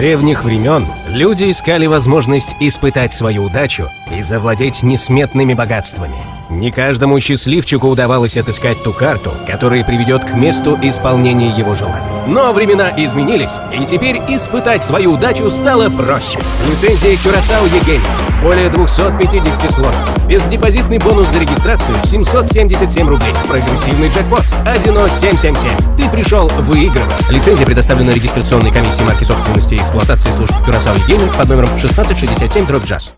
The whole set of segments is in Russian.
древних времен люди искали возможность испытать свою удачу и завладеть несметными богатствами. Не каждому счастливчику удавалось отыскать ту карту, которая приведет к месту исполнения его желаний. Но времена изменились, и теперь испытать свою удачу стало проще. Лицензия Curaçao Егени. Более 250 слотов. Бездепозитный бонус за регистрацию 777 рублей. Прогрессивный джекпот. Азино 777. Ты пришел выигрывать. Лицензия предоставлена регистрационной комиссией марки собственности и эксплуатации служб Curaçao Егени под номером 1667 дробь джаз.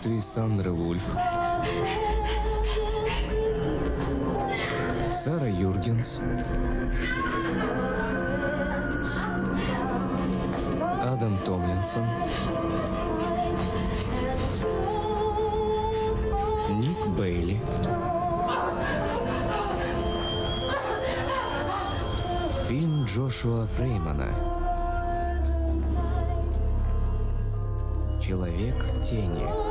Содействии Сандры Вульф, Сара Юргенс, Адам Томлинсон, Ник Бейли, фильм Джошуа Фреймана. Человек в тени.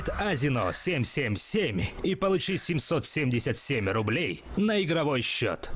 Сайт Азино 777 и получи 777 рублей на игровой счет.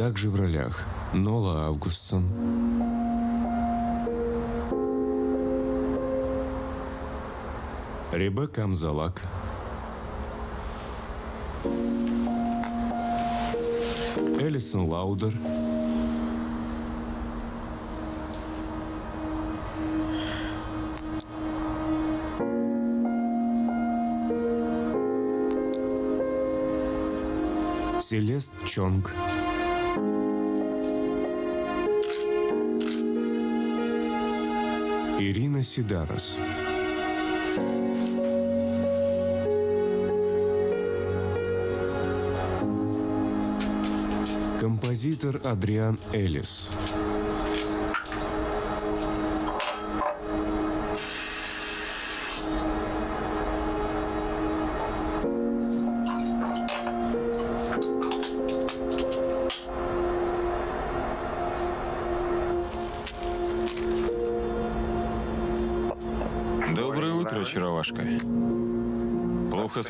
Также в ролях Нола Августсон, Ребекка Амзалак, Элисон Лаудер, Селест Чонг, Ирина Сидарос. Композитор Адриан Элис.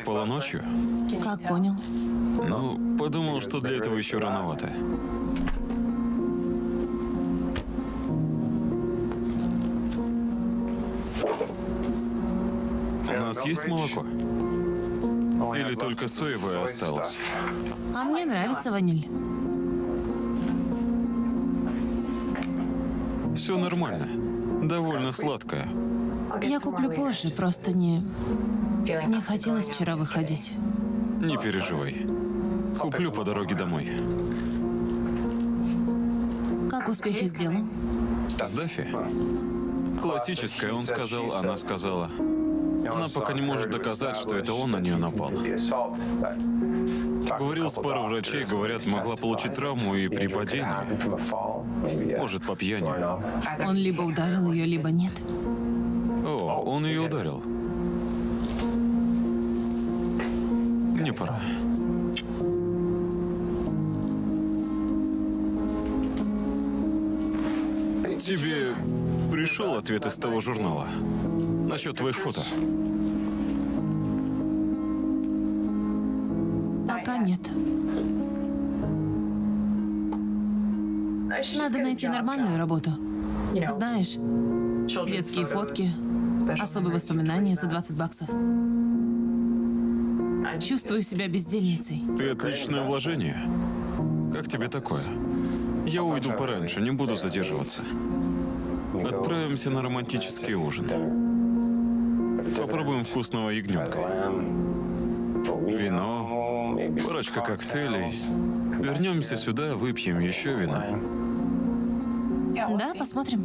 Спала ночью? Как понял? Ну, подумал, что для этого еще рановато. У нас есть молоко? Или только соевое осталось? А мне нравится ваниль. Все нормально. Довольно сладкое. Я куплю позже, просто не... Не хотелось вчера выходить. Не переживай. Куплю по дороге домой. Как успехи с делом? С Даффи? Классическая, он сказал, она сказала. Она пока не может доказать, что это он на нее напал. Говорил с парой врачей, говорят, могла получить травму и при падении. Может, по пьяни. Он либо ударил ее, либо нет. О, он ее ударил. Мне пора. Тебе пришел ответ из того журнала? Насчет твоих фото? Пока нет. Надо найти нормальную работу. Знаешь, детские фотки, особые воспоминания за 20 баксов. Чувствую себя бездельницей. Ты отличное вложение. Как тебе такое? Я уйду пораньше, не буду задерживаться. Отправимся на романтический ужин. Попробуем вкусного ягненка. Вино, парочка коктейлей. Вернемся сюда, выпьем еще вина. Да, посмотрим.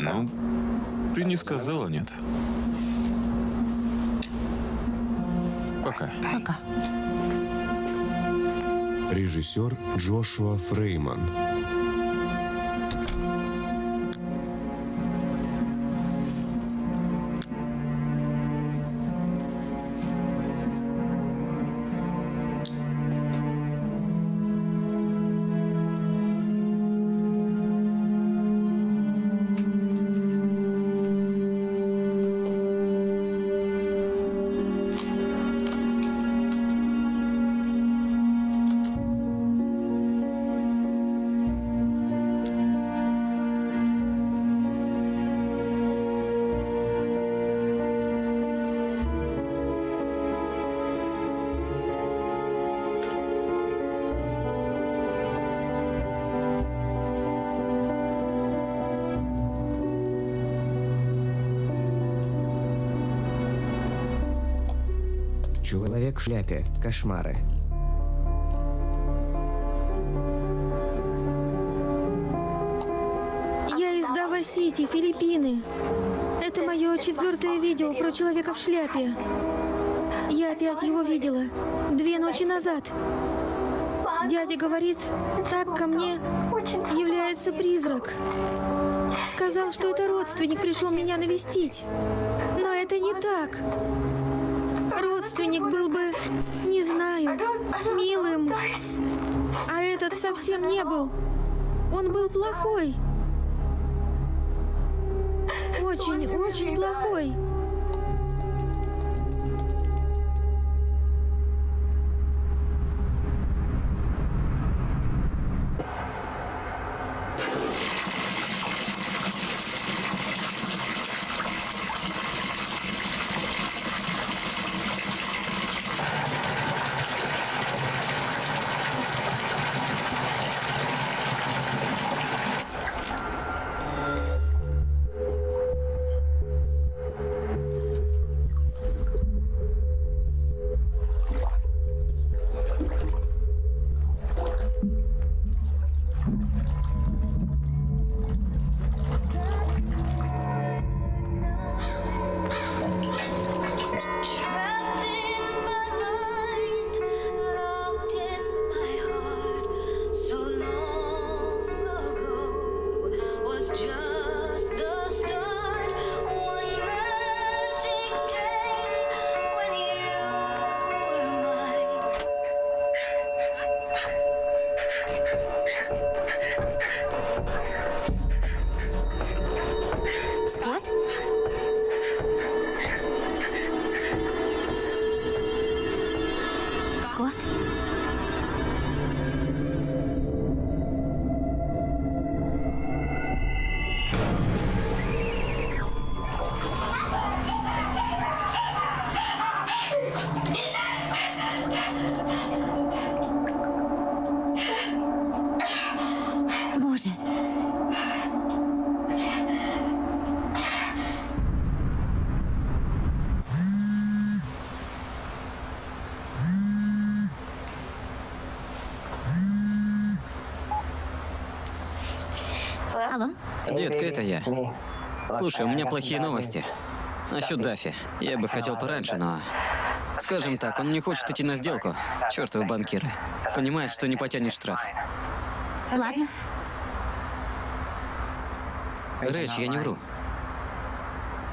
Ну, ты не сказала нет. Пока. Пока. Режиссер Джошуа Фрейман. Шляпе. Кошмары. Я из Дава-Сити, Филиппины. Это мое четвертое видео про человека в шляпе. Я опять его видела. Две ночи назад. Дядя говорит, так ко мне является призрак. Сказал, что это родственник пришел меня навестить. Но это не так. Родственник был бы, не знаю, милым. А этот совсем не был. Он был плохой. Очень, очень плохой. Слушай, у меня плохие новости. Насчет Даффи. Я бы хотел пораньше, но... Скажем так, он не хочет идти на сделку. Чёртовы банкиры. Понимает, что не потянет штраф. Ладно. Рэч, я не вру.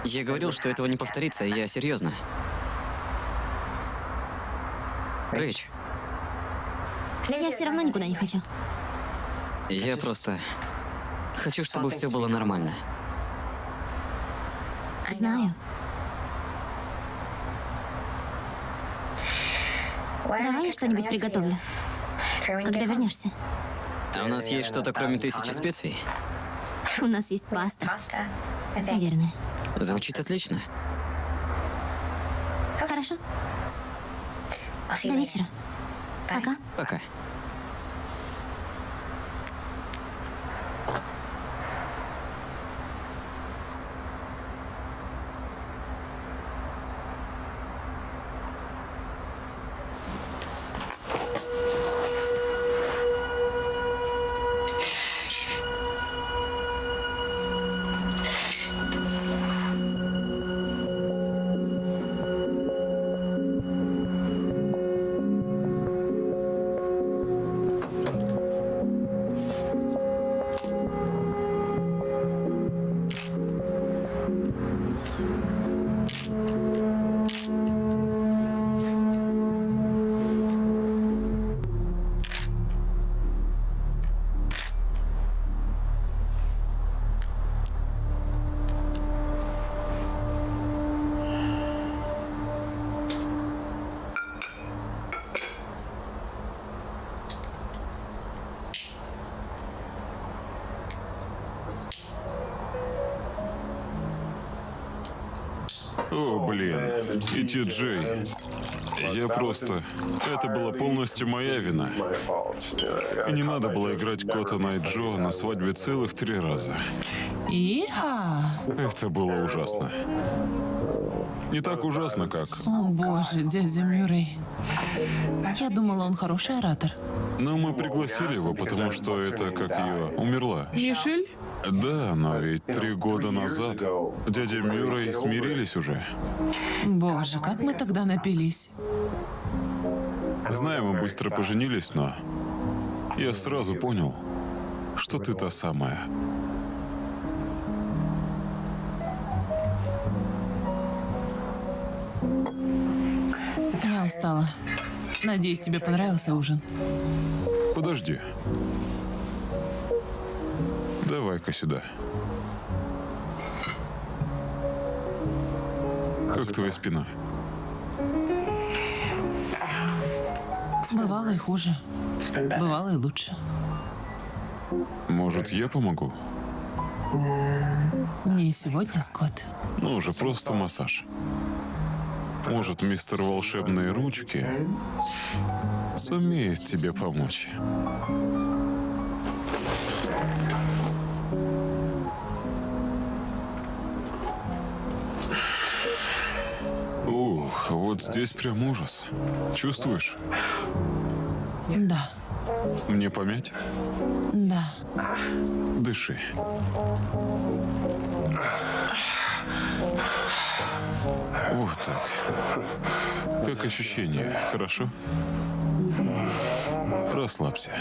Я говорил, что этого не повторится, и я серьезно. Рэч, Я все равно никуда не хочу. я просто... Хочу, чтобы все было нормально. Знаю. Давай я что-нибудь приготовлю. Когда вернешься? А у нас есть что-то, кроме тысячи специй? У нас есть паста. Наверное. Звучит отлично. Хорошо. До вечера. Пока. Пока. И Ти Джей. Я просто... Это была полностью моя вина. И не надо было играть Коттона и Джо на свадьбе целых три раза. Иха! Это было ужасно. Не так ужасно, как... О боже, дядя Мюррей. Я думала, он хороший оратор. Но мы пригласили его, потому что это, как ее, умерла. Мишель? Да, но ведь три года назад дядя Мюррей смирились уже. Боже, как мы тогда напились. Знаю, мы быстро поженились, но я сразу понял, что ты та самая. Я устала. Надеюсь, тебе понравился ужин. Подожди. Давай-ка сюда. Как твоя спина? Бывало и хуже. Бывало и лучше. Может, я помогу? Не сегодня, Скотт. Ну уже просто массаж. Может, мистер Волшебные Ручки сумеет тебе помочь. Вот здесь прям ужас. Чувствуешь? Да, Мне помять? да. Дыши. Вот так. Как ощущение, хорошо? Расслабься.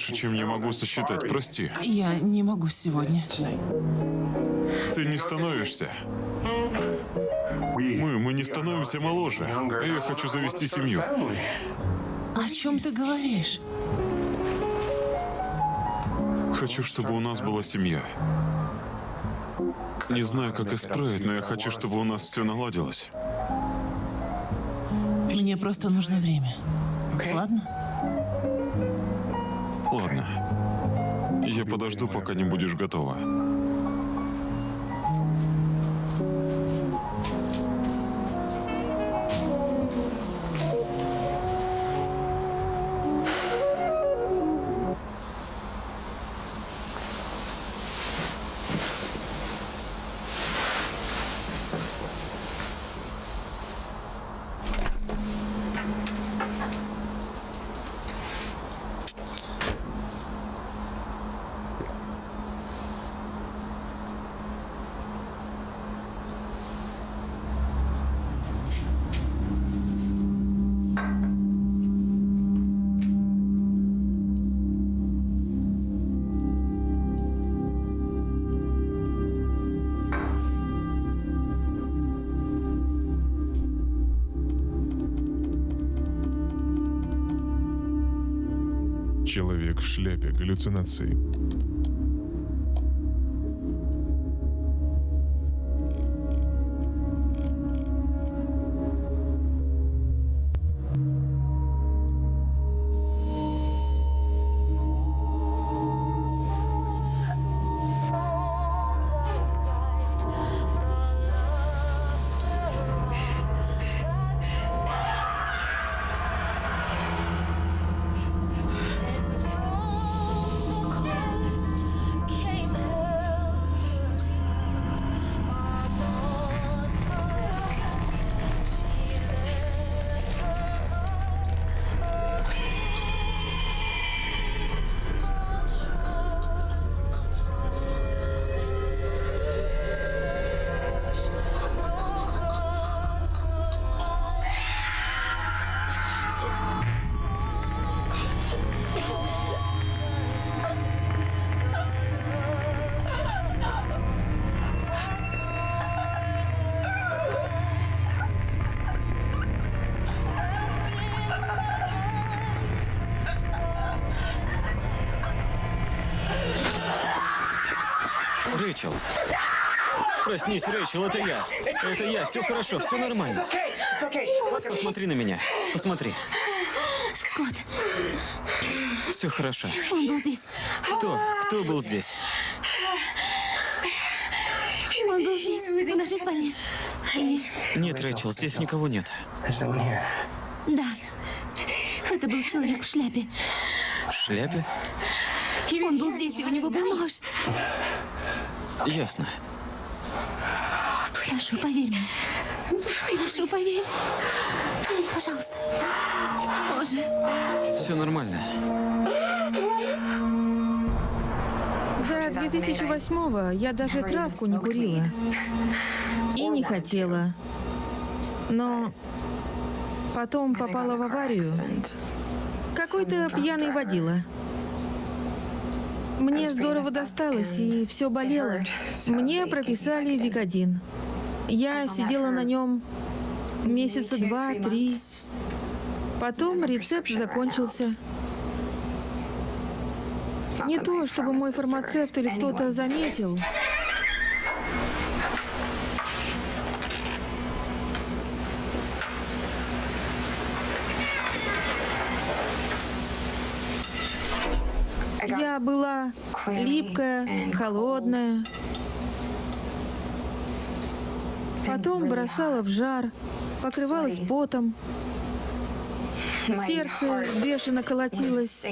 Больше, чем я могу сосчитать. Прости. Я не могу сегодня. Ты не становишься. Мы, мы не становимся моложе. Я хочу завести семью. О чем ты говоришь? Хочу, чтобы у нас была семья. Не знаю, как исправить, но я хочу, чтобы у нас все наладилось. Мне просто нужно время. Ладно. Я подожду, пока не будешь готова. Человек в шляпе. Галлюцинации. Проснись, Рэйчел, это я. Это я, все хорошо, все нормально. Посмотри на меня. Посмотри. Скотт, Все хорошо. он был здесь. Кто? Кто был здесь? Он был здесь, в нашей спальне. И Нет, Рэйчел, здесь никого нет. да, это был человек в шляпе. В шляпе? Он был здесь, и у него был нож. Ясно. Прошу, поверь мне. Прошу, поверь. Пожалуйста. Боже. Все нормально. До 2008-го я даже травку не курила. И не хотела. Но потом попала в аварию. Какой-то пьяный водила. Мне здорово досталось, и все болело. Мне прописали Викодин. Я сидела на нем месяца два-три. Потом рецепт закончился. Не то, чтобы мой фармацевт или кто-то заметил. Я была липкая, холодная. Потом бросала в жар, покрывалась потом. Сердце бешено колотилось.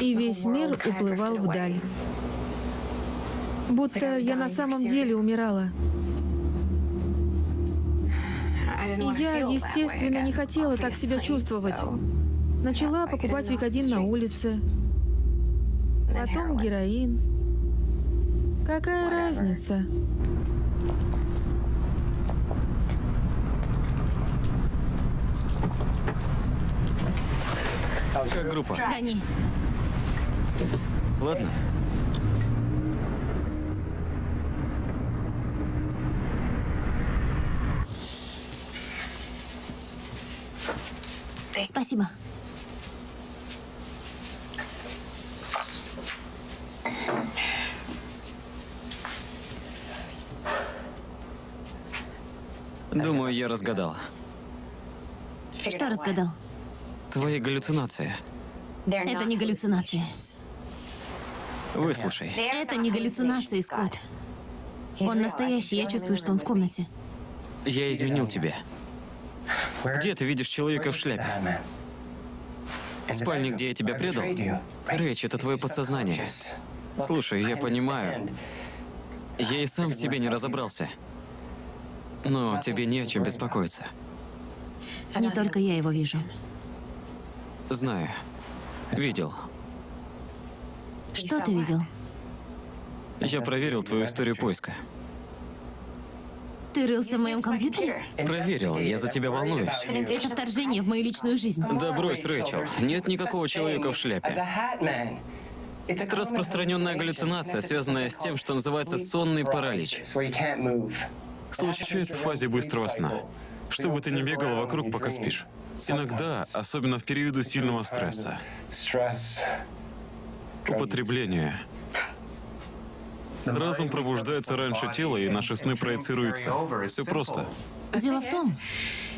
И весь мир уплывал вдаль. Будто я на самом деле умирала. И я, естественно, не хотела так себя чувствовать. Начала покупать викодин на улице. Потом героин. Какая разница? Как группа? Гони. Ладно. Спасибо. Думаю, я разгадал. Что разгадал? Твои галлюцинации. Это не галлюцинации. Выслушай. Это не галлюцинации, Скотт. Он настоящий, я чувствую, что он в комнате. Я изменил тебе. Где ты видишь человека в шляпе? В спальне, где я тебя предал? Рэйч, это твое подсознание. Слушай, я понимаю. Я и сам в себе не разобрался. Но тебе не о чем беспокоиться. Не только я его вижу. Знаю. Видел. Что ты видел? Я проверил твою историю поиска. Ты рылся в моем компьютере? Проверил, я за тебя волнуюсь. Это вторжение в мою личную жизнь. Да брось, Рэйчел. Нет никакого человека в шляпе. Это распространенная галлюцинация, связанная с тем, что называется сонный паралич. Случается в фазе быстрого сна. Чтобы ты не бегала вокруг, пока спишь. Иногда, особенно в периоды сильного стресса, употребление. Разум пробуждается раньше тела, и наши сны проецируются. Все просто. Дело в том,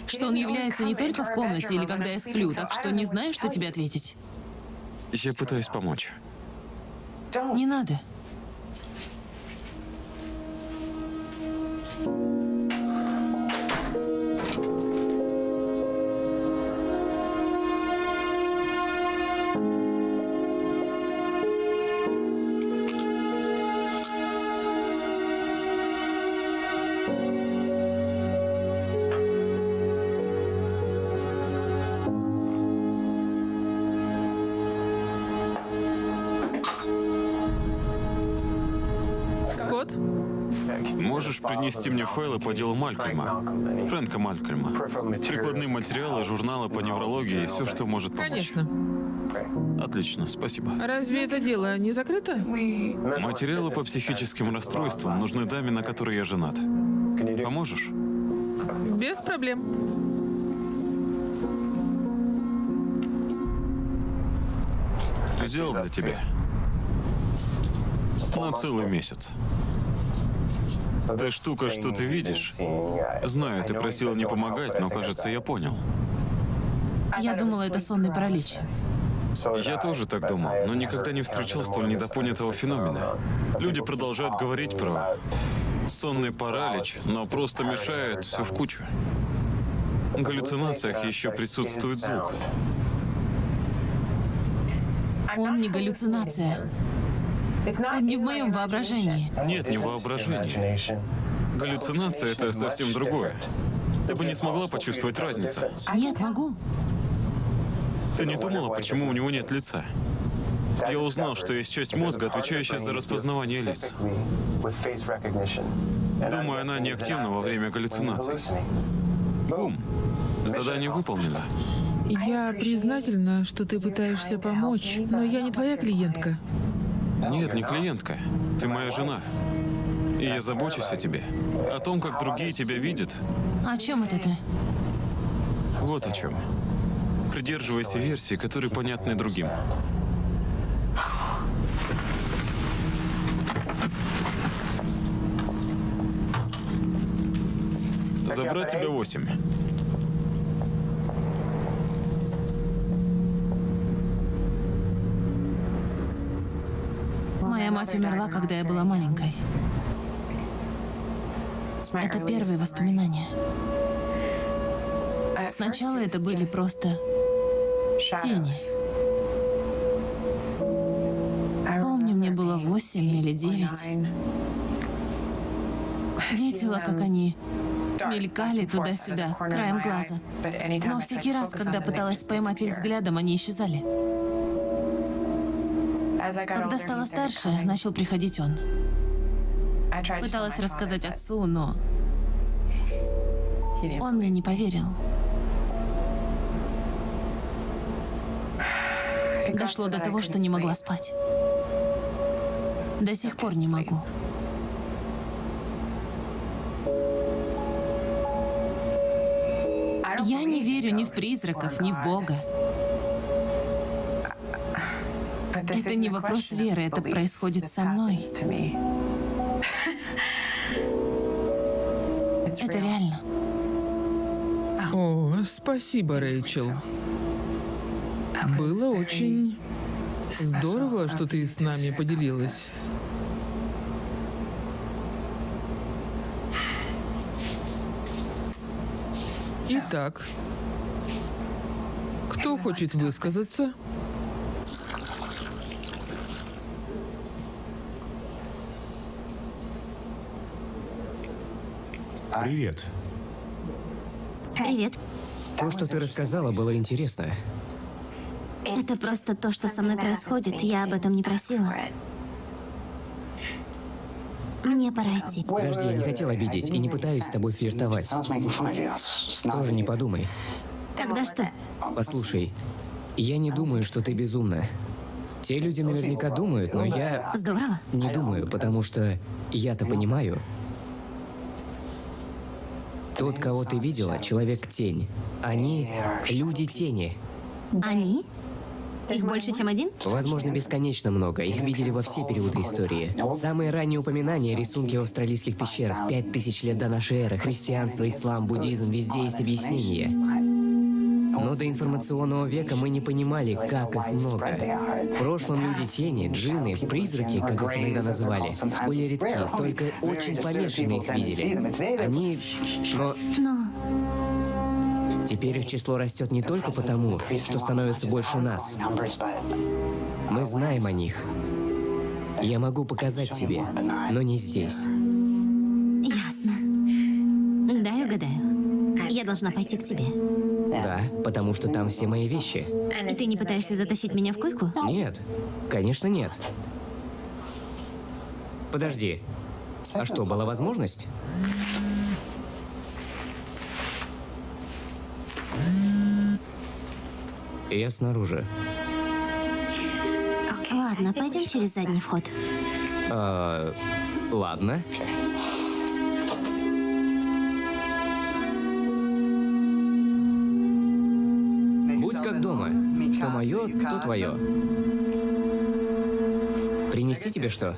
что он является не только в комнате или когда я сплю, так что не знаю, что тебе ответить. Я пытаюсь помочь. Не надо. Принести мне файлы по делу Малькольма? Фрэнка Малькольма. Прикладные материалы, журналы по неврологии, все, что может помочь. Конечно. Отлично, спасибо. Разве это дело не закрыто? Материалы по психическим расстройствам нужны даме, на которой я женат. Поможешь? Без проблем. Взял для тебя. На целый месяц. Та штука, что ты видишь, знаю, ты просила не помогать, но, кажется, я понял. Я думала, это сонный паралич. Я тоже так думал, но никогда не встречал столь недопонятого феномена. Люди продолжают говорить про сонный паралич, но просто мешают все в кучу. В галлюцинациях еще присутствует звук. Он не галлюцинация. Не в моем воображении. Нет, не воображение. Галлюцинация — это совсем другое. Ты бы не смогла почувствовать разницу. Нет, могу. Ты не думала, почему у него нет лица? Я узнал, что есть часть мозга, отвечающая за распознавание лиц. Думаю, она неактивна во время галлюцинаций. Бум! Задание выполнено. Я признательна, что ты пытаешься помочь, но я не твоя клиентка. Нет, не клиентка. Ты моя жена. И я забочусь о тебе. О том, как другие тебя видят. О чем это ты? Вот о чем. Придерживайся версии, которые понятны другим. Забрать тебя восемь. Моя мать умерла, когда я была маленькой. Это первые воспоминания. Сначала это были просто тени. Помню, мне было восемь или девять. Видела, как они мелькали туда-сюда, краем глаза. Но всякий раз, когда пыталась поймать их взглядом, они исчезали. Когда стала старше, начал приходить он. Пыталась рассказать отцу, но он мне не поверил. Дошло до того, что не могла спать. До сих пор не могу. Я не верю ни в призраков, ни в Бога. Это не вопрос веры, это происходит со мной. Это реально. О, спасибо, Рэйчел. Было очень здорово, что ты с нами поделилась. Итак, кто хочет высказаться? Привет. Привет. То, что ты рассказала, было интересно. Это просто то, что со мной происходит. Я об этом не просила. Мне пора идти. Подожди, я не хотел обидеть и не пытаюсь с тобой флиртовать. Тоже не подумай. Тогда что? Послушай, я не думаю, что ты безумна. Те люди наверняка думают, но я Здорово. не думаю, потому что я-то понимаю. Тот, кого ты видела, человек-тень. Они люди тени. Они? Их больше, чем один? Возможно, бесконечно много. Их видели во все периоды истории. Самые ранние упоминания, рисунки в австралийских пещерах, пять тысяч лет до нашей эры, христианство, ислам, буддизм, везде есть объяснение. Но до информационного века мы не понимали, как их много. В прошлом люди тени, джинны, призраки, как их иногда называли, были редки, только очень помешанные их видели. Они... Но Но теперь их число растет не только потому, что становится больше нас. Мы знаем о них. Я могу показать тебе, но не здесь. Должна пойти к тебе. Да, потому что там все мои вещи. И ты не пытаешься затащить меня в койку? Нет, конечно нет. Подожди. А что, была возможность? Я снаружи. Ладно, пойдем через задний вход. А, ладно. Твое. Принести тебе что?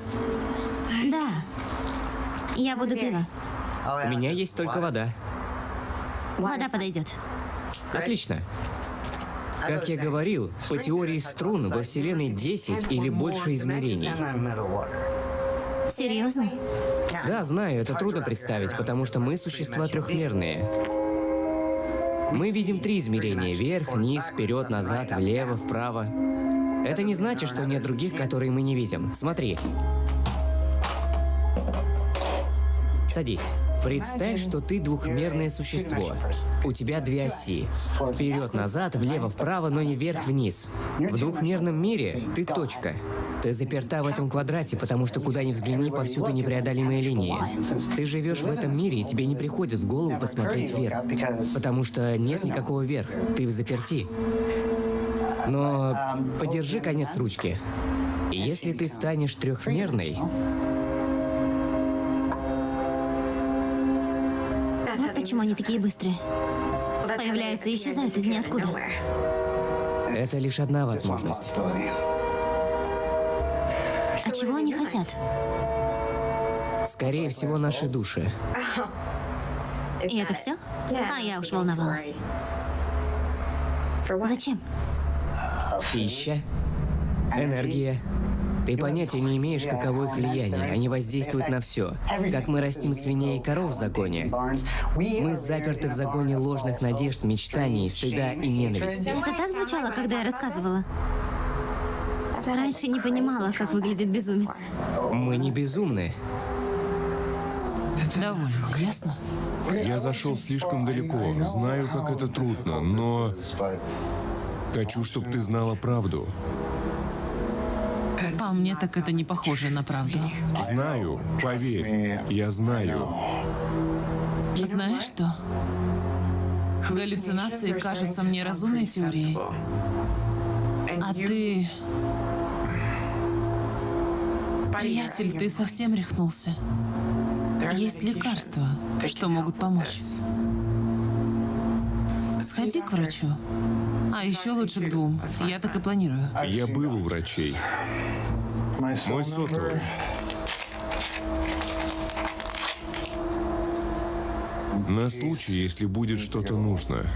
Да. Я буду пиво. У меня есть только вода. Вода подойдет. Отлично. Как я говорил, по теории струн во Вселенной 10 или больше измерений. Серьезно? Да, знаю, это трудно представить, потому что мы существа трехмерные. Мы видим три измерения – вверх, низ, вперед, назад, влево, вправо. Это не значит, что нет других, которые мы не видим. Смотри. Садись. Представь, что ты двухмерное существо. У тебя две оси. Вперед-назад, влево-вправо, но не вверх-вниз. В двухмерном мире ты точка. Ты заперта в этом квадрате, потому что куда ни взгляни, повсюду непреодолимые линии. Ты живешь в этом мире, и тебе не приходит в голову посмотреть вверх. Потому что нет никакого вверх. Ты в заперти. Но подержи конец ручки. Если ты станешь трехмерной, Вот почему они такие быстрые. Появляются и исчезают из ниоткуда. это лишь одна возможность. А чего они хотят? Скорее всего, наши души. И это все? А я уж волновалась. Зачем? Пища, энергия. Ты понятия не имеешь, каково их влияние. Они воздействуют на все. Как мы растим свиней и коров в законе. Мы заперты в загоне ложных надежд, мечтаний, стыда и ненависти. Это так звучало, когда я рассказывала? Раньше не понимала, как выглядит безумец. Мы не безумны. Довольно, ясно? Я зашел слишком далеко. Знаю, как это трудно, но... Хочу, чтобы ты знала правду. По мне так это не похоже на правду. Знаю, поверь, я знаю. Знаешь что? Галлюцинации кажутся мне разумной теорией. А ты... Приятель, ты совсем рехнулся. Есть лекарства, что могут помочь. Сходи к врачу. А еще лучше к двум. Я так и планирую. Я был у врачей. Мой сотовый. На случай, если будет что-то нужно.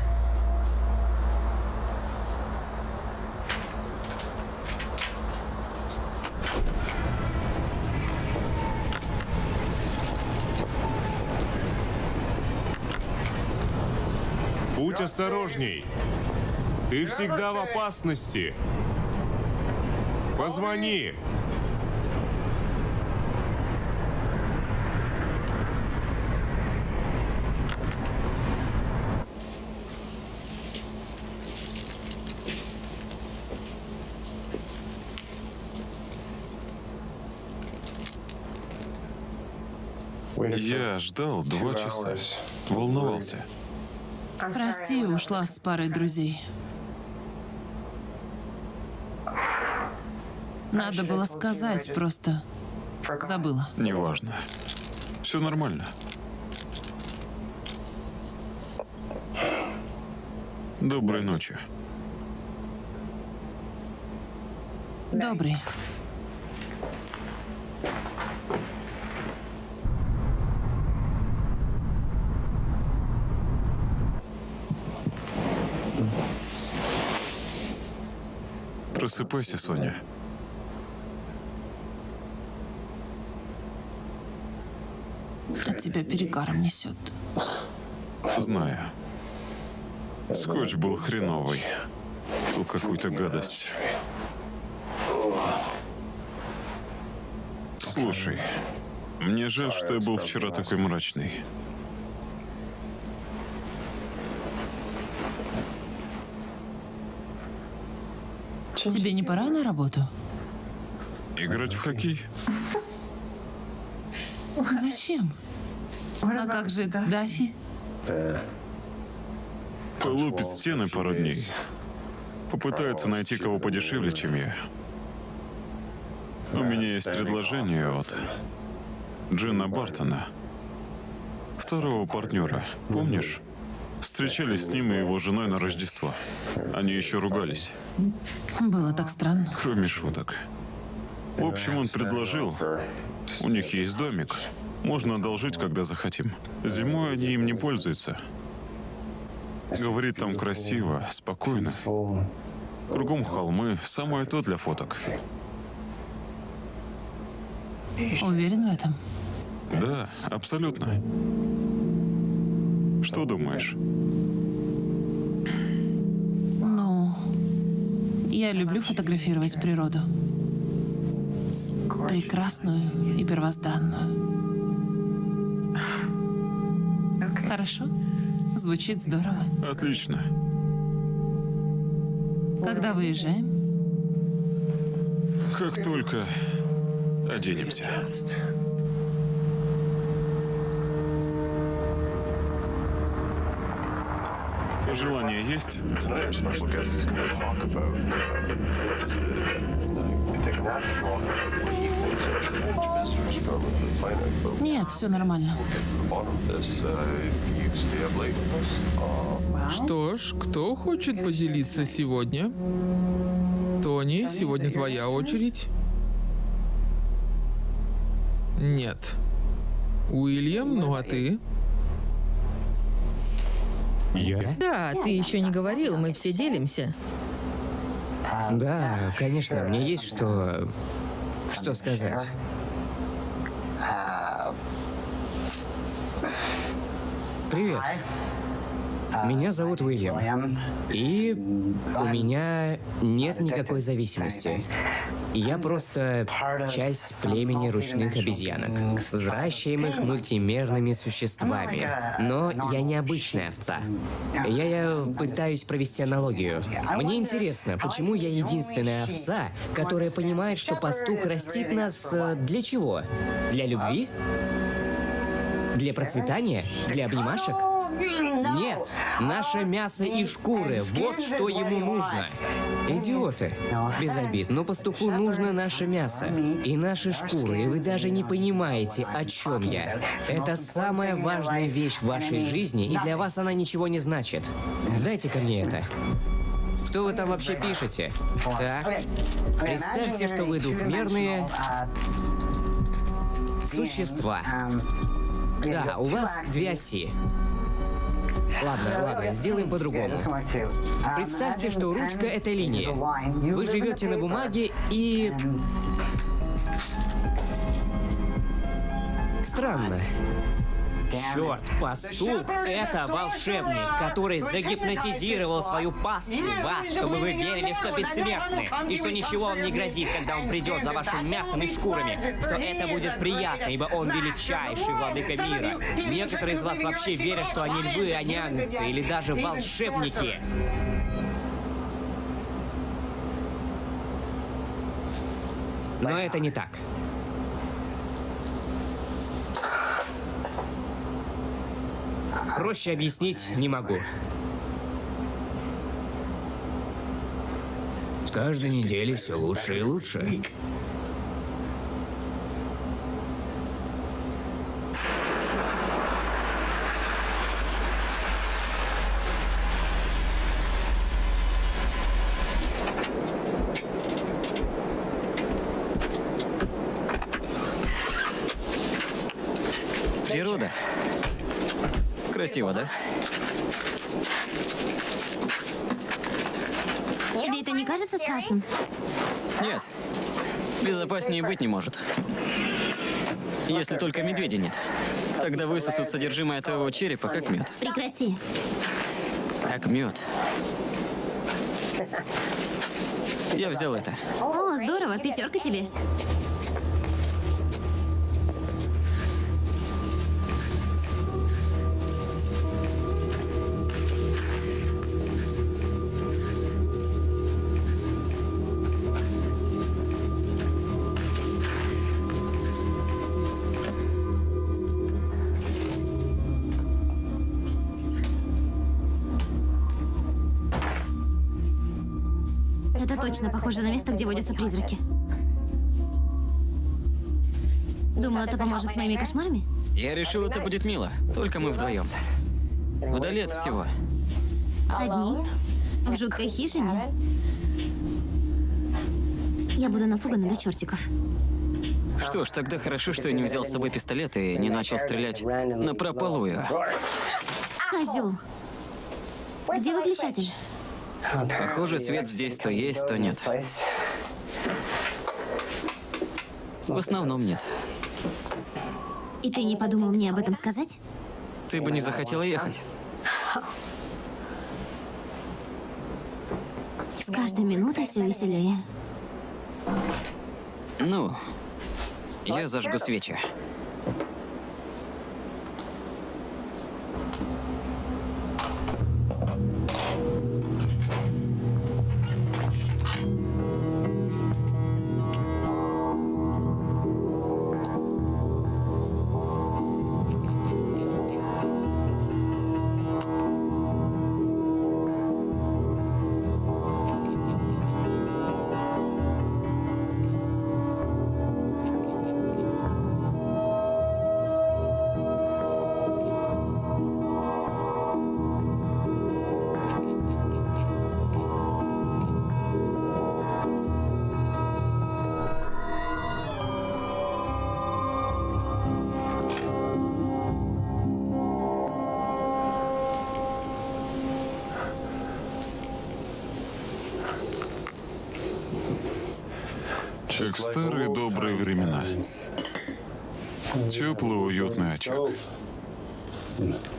Осторожней. Ты всегда в опасности. Позвони. Я ждал два часа. Волновался. Прости, ушла с парой друзей. Надо было сказать, просто забыла. Неважно. Все нормально. Доброй ночи. Добрый. Просыпайся, Соня. От тебя перегаром несет. Знаю. Скотч был хреновый. Был какую-то гадость. Слушай, мне жаль, что я был вчера такой мрачный. Тебе не пора на работу? Играть в хоккей? Зачем? А как же Дафи? Полупит стены пару дней. Попытается найти кого подешевле, чем я. У меня есть предложение от Джина Бартона, второго партнера. Помнишь? Встречались с ним и его женой на Рождество. Они еще ругались, Было так странно. кроме шуток. В общем, он предложил. У них есть домик. Можно одолжить, когда захотим. Зимой они им не пользуются. Говорит, там красиво, спокойно. Кругом холмы, самое то для фоток. Уверен в этом? Да, абсолютно. Что думаешь? Ну, я люблю фотографировать природу. Прекрасную и первозданную. Хорошо? Звучит здорово. Отлично. Когда выезжаем? Как только оденемся. Желание есть? Нет, все нормально. Что ж, кто хочет поделиться сегодня? Тони, сегодня твоя очередь. Нет. Уильям, ну а ты? Я? Да, ты еще не говорил, мы все делимся. Да, конечно, мне есть что... что сказать. Привет. Меня зовут Уильям. И у меня нет никакой зависимости. Я просто часть племени ручных обезьянок, взращиваемых мультимерными существами. Но я не обычная овца. Я, я пытаюсь провести аналогию. Мне интересно, почему я единственная овца, которая понимает, что пастух растит нас э, для чего? Для любви? Для процветания? Для обнимашек? Нет, наше мясо и шкуры, вот что ему нужно. Идиоты. Без обид, но пастуху нужно наше мясо и наши шкуры, и вы даже не понимаете, о чем я. Это самая важная вещь в вашей жизни, и для вас она ничего не значит. Дайте ко мне это. Что вы там вообще пишете? Так. Представьте, что вы двухмерные существа. Да, у вас две оси. Ладно, ладно, сделаем по-другому. Представьте, что ручка — это линия. Вы живете на бумаге и... Странно. Черт, пастух — это волшебник, который загипнотизировал свою паству, вас, чтобы вы верили, что бессмертны, и что ничего вам не грозит, когда он придет за вашим мясом и шкурами, что это будет приятно, ибо он величайший владыка мира. Некоторые из вас вообще верят, что они львы, а не агнцы, или даже волшебники. Но это не так. Проще объяснить не могу. С каждой недели все лучше и лучше. Красиво, да? Тебе это не кажется страшным? Нет. Безопаснее быть не может. Если только медведя нет. Тогда высосут содержимое твоего черепа, как мед. Прекрати. Как мед. Я взял это. О, здорово, пятерка тебе. Точно похоже на место, где водятся призраки. Думал, это поможет с моими кошмарами? Я решил, это будет мило. Только мы вдвоем. Вдали от всего. Одни? В жуткой хижине? Я буду напугана до чертиков. Что ж, тогда хорошо, что я не взял с собой пистолет и не начал стрелять на прополую. Козел. Где выключатель? Похоже, свет здесь то есть, то нет. В основном нет. И ты не подумал мне об этом сказать? Ты бы не захотела ехать. С каждой минутой все веселее. Ну, я зажгу свечи.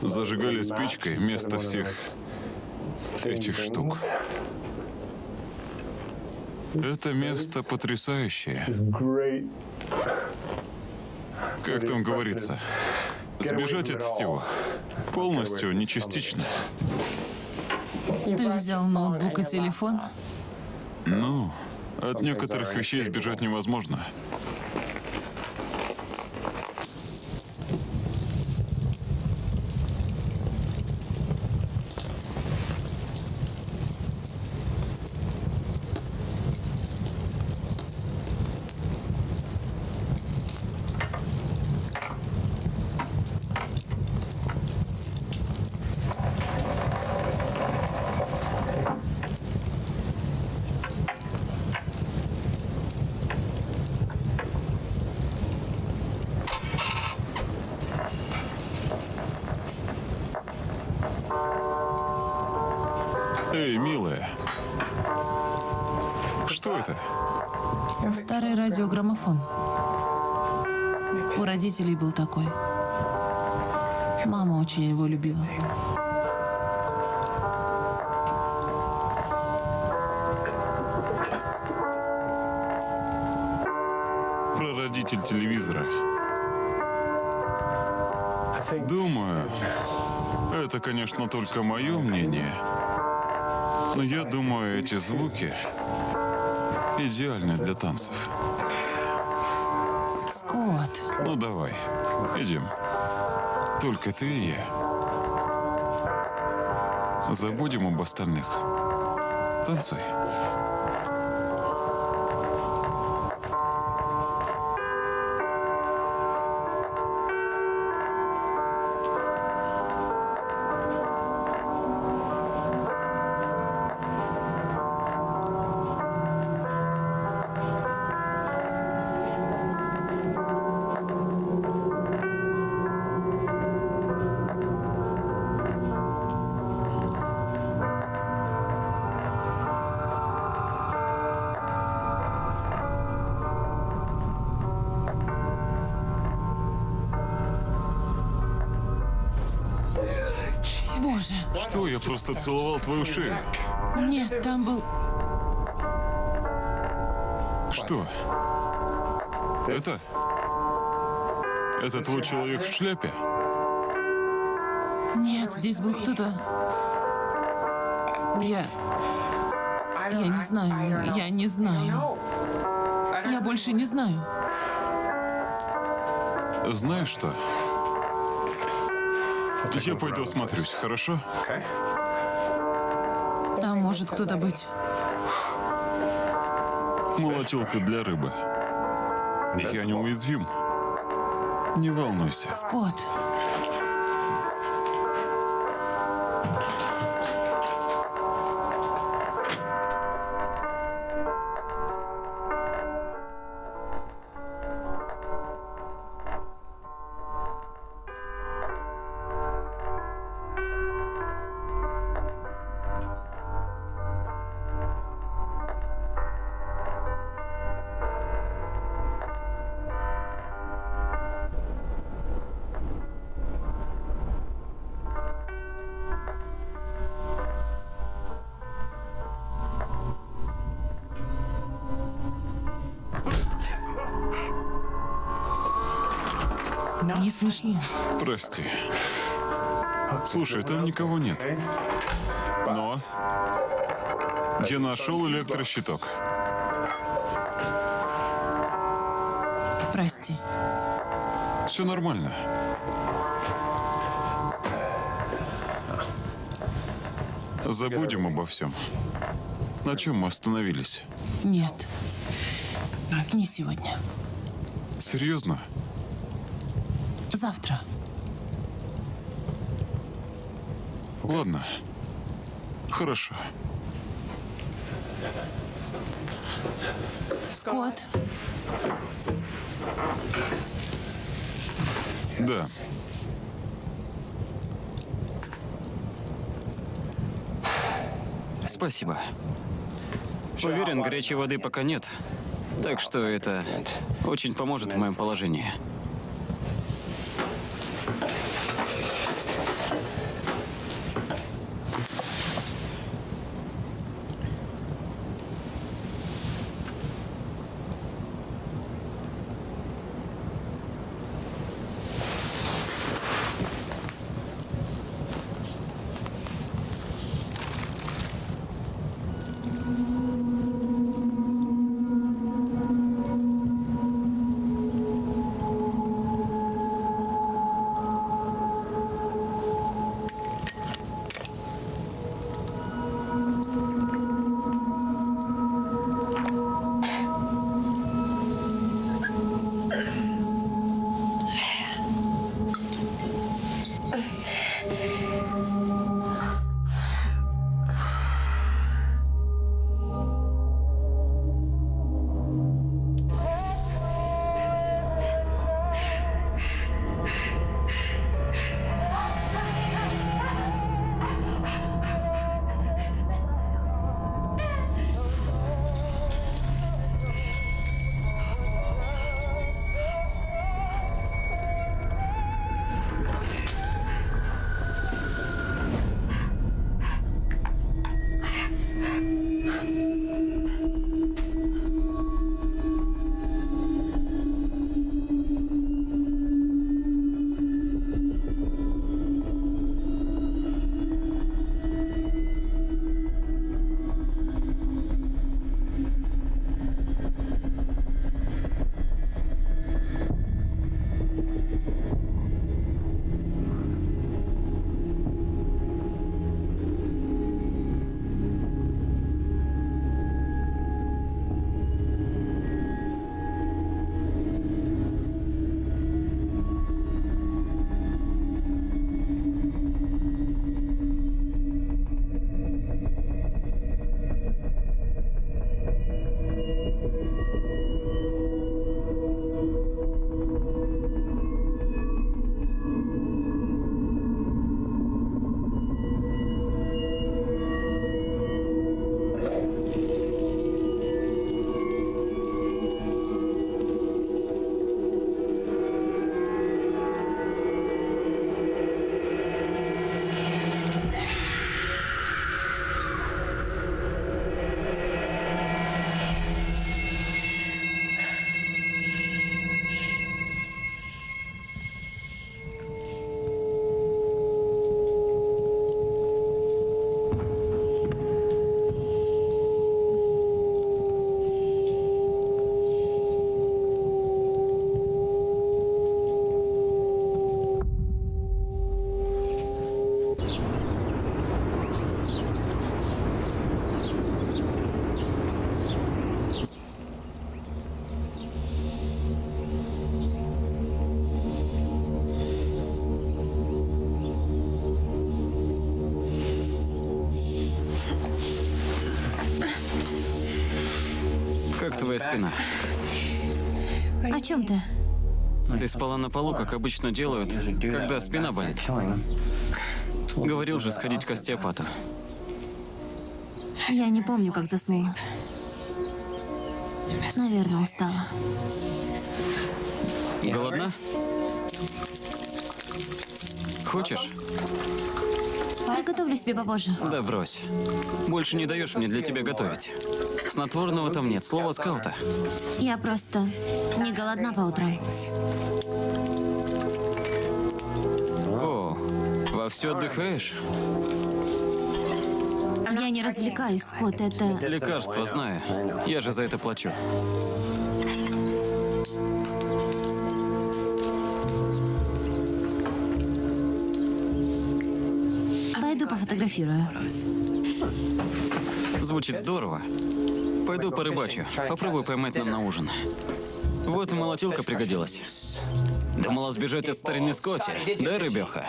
Зажигали спичкой вместо всех этих штук. Это место потрясающее. Как там говорится? Сбежать от всего. Полностью, не частично. Ты взял ноутбук и телефон? Ну, от некоторых вещей сбежать невозможно. Эй, милая. Что это? Старый радиограммофон. У родителей был такой. Мама очень его любила. Прародитель телевизора. Думаю, это, конечно, только мое мнение. Но я думаю, эти звуки идеальны для танцев. Скотт, Ну давай, идем. Только ты и я. Забудем об остальных. Танцуй. Просто целовал твою шею? Нет, там был... Что? Это? Это твой человек в шляпе? Нет, здесь был кто-то... Я... Я не знаю, я не знаю. Я больше не знаю. Знаешь что? Я пойду осмотрюсь, хорошо? Может кто-то быть. Молотилка для рыбы. Я неуязвим. Не волнуйся. Скотт. Смешно. Прости. Слушай, там никого нет. Но я нашел электрощиток. Прости. Все нормально. Забудем обо всем. На чем мы остановились? Нет. Не сегодня. Серьезно? Завтра. Ладно. Хорошо. Скотт. Да. Спасибо. Уверен, горячей воды пока нет. Так что это очень поможет в моем положении. Твоя спина. О чем ты? Ты спала на полу, как обычно делают, когда спина болит. Говорил же сходить к остеопату. Я не помню, как заснула. Наверное, устала. Голодна? Хочешь? Приготовлю себе попозже. Да брось. Больше не даешь мне для тебя готовить. Снотворного там нет, слово скаута. Я просто не голодна по утрам. О, вовсю отдыхаешь? Я не развлекаюсь, Скотт, это... Лекарства знаю. Я же за это плачу. Пойду пофотографирую. Звучит здорово. Пойду порыбачу. Попробую поймать нам на ужин. Вот и молотилка пригодилась. Думала сбежать от старины Скотти. Да, рыбеха?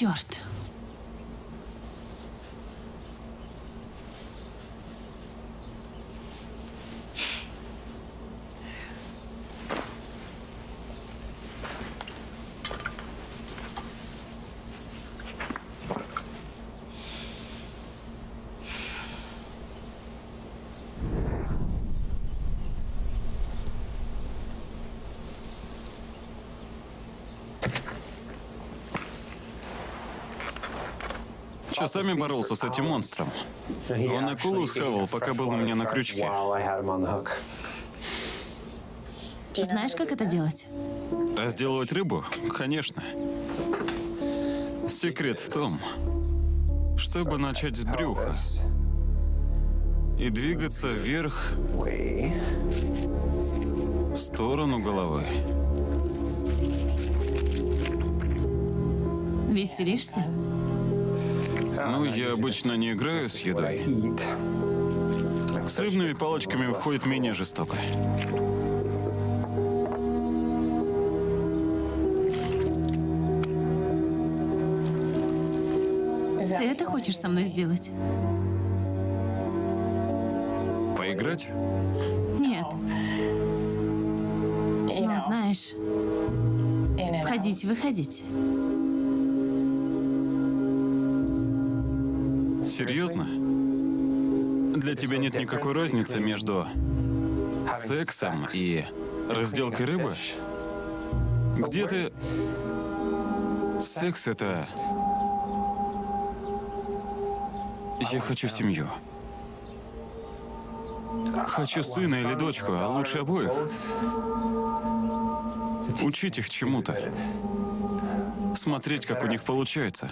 Черт. Часами боролся с этим монстром. Он акулу схавал, пока был у меня на крючке. Знаешь, как это делать? Разделывать рыбу? Конечно. Секрет в том, чтобы начать с брюха и двигаться вверх в сторону головы. Веселишься? Ну, я обычно не играю с едой. С рыбными палочками выходит менее жестоко. Ты это хочешь со мной сделать? Поиграть? Нет. Но знаешь, входить-выходить. Серьезно? Для тебя нет никакой разницы между сексом и разделкой рыбы? Где ты... Секс — это... Я хочу семью. Хочу сына или дочку, а лучше обоих. Учить их чему-то. Смотреть, как у них получается.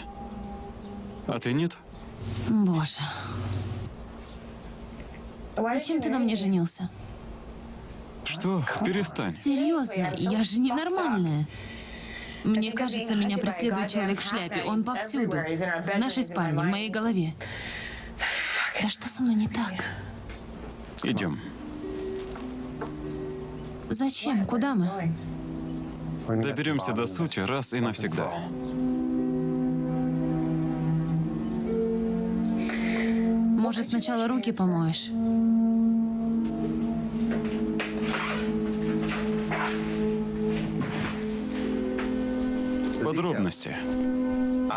А ты нет? Боже. Зачем ты на мне женился? Что? Перестань. Серьезно, я же ненормальная. Мне кажется, меня преследует человек в шляпе. Он повсюду. В нашей спальне, в моей голове. Да что со мной не так? Идем. Зачем? Куда мы? Доберемся до сути раз и навсегда. Может, сначала руки помоешь? Подробности.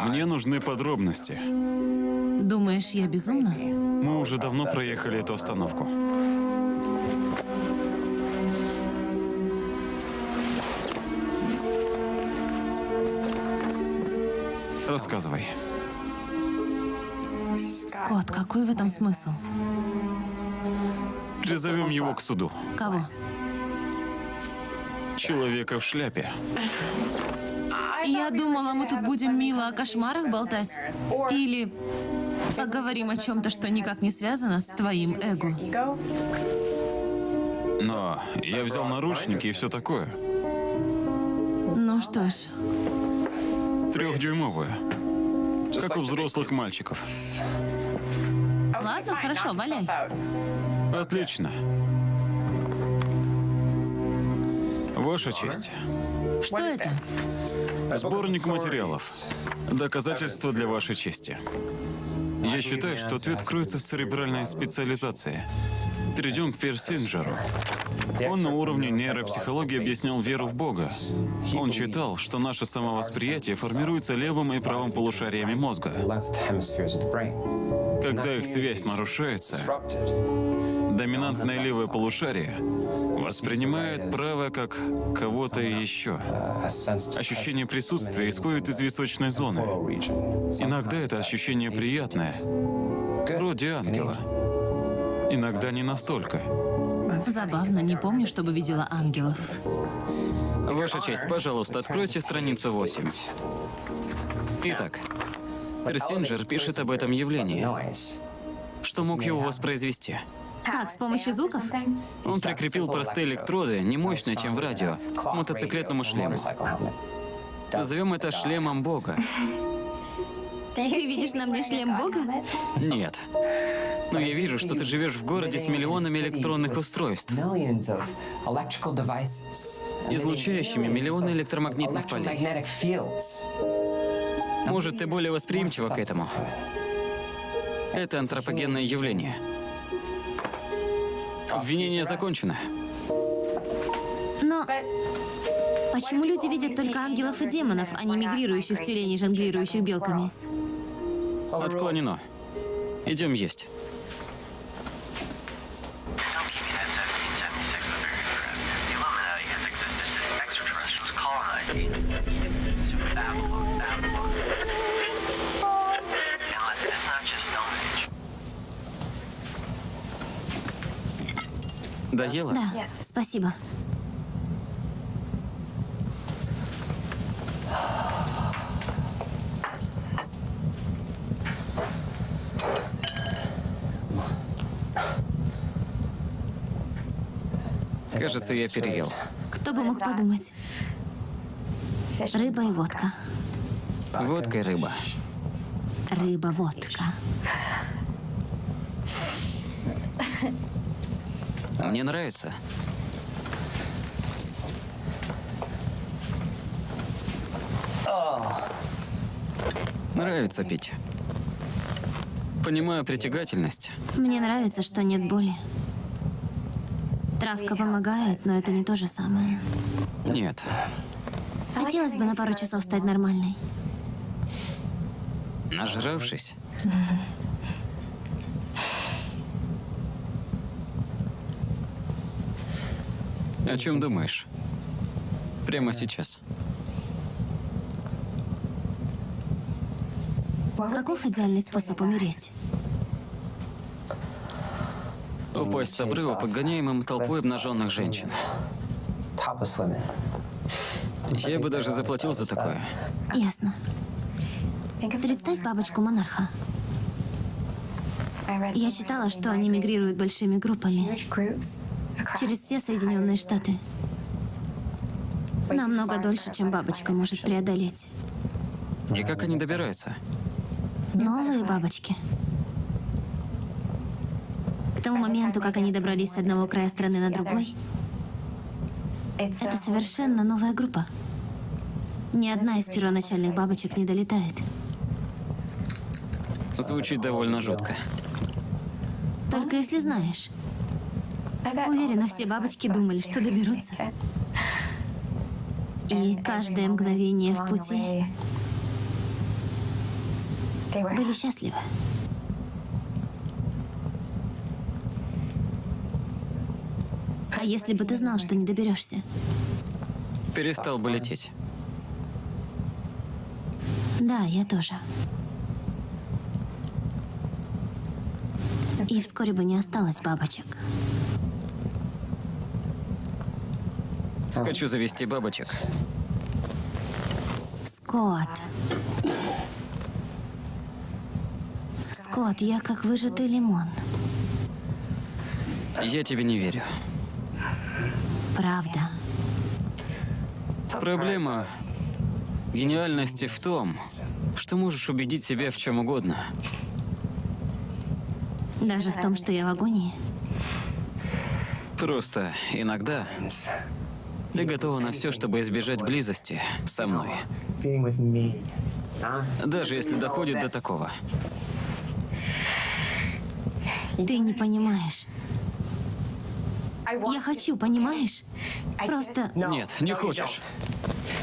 Мне нужны подробности. Думаешь, я безумна? Мы уже давно проехали эту остановку. Рассказывай. Скотт, какой в этом смысл? Призовем его к суду. Кого? Человека в шляпе. Я думала, мы тут будем мило о кошмарах болтать. Или поговорим о чем-то, что никак не связано с твоим эго. Но я взял наручники и все такое. Ну что ж, Трехдюймовые. Как у взрослых мальчиков. ладно, хорошо, валяй. Отлично. Ваша честь. Что это? Сборник материалов. Доказательства для вашей чести. Я считаю, что ответ кроется в церебральной специализации. Перейдем к Персинджеру. Он на уровне нейропсихологии объяснял веру в Бога. Он считал, что наше самовосприятие формируется левым и правым полушариями мозга. Когда их связь нарушается, доминантное левое полушарие воспринимает правое как кого-то еще. Ощущение присутствия исходит из височной зоны. Иногда это ощущение приятное, вроде ангела. Иногда не настолько. Забавно, не помню, чтобы видела ангелов. Ваша честь, пожалуйста, откройте страницу 8. Итак, Персинджер пишет об этом явлении. Что мог его воспроизвести? Как, с помощью звуков? Он прикрепил простые электроды, не мощные, чем в радио, к мотоциклетному шлему. Назовем это шлемом Бога. Ты видишь на мне шлем Бога? Нет. Но я вижу, что ты живешь в городе с миллионами электронных устройств, излучающими миллионы электромагнитных полей. Может, ты более восприимчива к этому? Это антропогенное явление. Обвинение закончено. Но почему люди видят только ангелов и демонов, а не мигрирующих тюленей, жонглирующих белками? Отклонено. Идем есть. Доела? Да, спасибо. Кажется, я переел. Кто бы мог подумать? Рыба и водка. Водка и рыба. Рыба-водка. Мне нравится. Нравится пить. Понимаю притягательность. Мне нравится, что нет боли. Травка помогает, но это не то же самое. Нет. Хотелось бы на пару часов стать нормальной. Нажравшись. О чем думаешь? Прямо сейчас. Каков идеальный способ умереть? Упасть с обрыва, подгоняемым толпой обнаженных женщин. Я бы даже заплатил за такое. Ясно. Представь бабочку монарха. Я читала, что они мигрируют большими группами через все Соединенные Штаты. Намного дольше, чем бабочка может преодолеть. И как они добираются? Новые бабочки. К тому моменту, как они добрались с одного края страны на другой, это совершенно новая группа. Ни одна из первоначальных бабочек не долетает. Звучит довольно жутко. Только если знаешь. Уверена, все бабочки думали, что доберутся. И каждое мгновение в пути были счастливы. А если бы ты знал, что не доберешься? Перестал бы лететь. Да, я тоже. И вскоре бы не осталось бабочек. Хочу завести бабочек. Скотт. Скотт, я как выжатый лимон. Я тебе не верю. Правда. Проблема гениальности в том, что можешь убедить себя в чем угодно. Даже в том, что я в агонии. Просто иногда ты готова на все, чтобы избежать близости со мной. Даже если доходит до такого. Ты не понимаешь. Я хочу, понимаешь? Просто... Нет, не хочешь.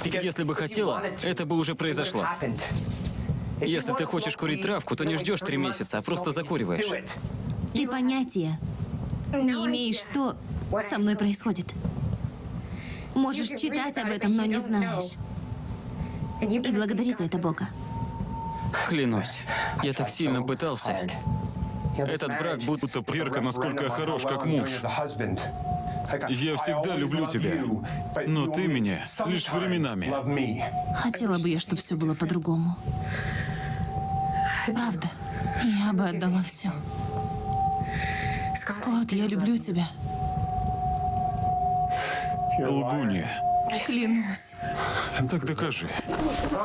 Если бы хотела, это бы уже произошло. Если ты хочешь курить травку, то не ждешь три месяца, а просто закуриваешь. Ты понятия не имеешь, что со мной происходит. Можешь читать об этом, но не знаешь. И благодари за это Бога. Клянусь, я так сильно пытался. Этот брак будто проверка, насколько я хорош как муж. Я всегда люблю тебя, но ты меня лишь временами. Хотела бы я, чтобы все было по-другому. Правда, я бы отдала все. Скотт, я люблю тебя. Лгунья. Клянусь. Так докажи.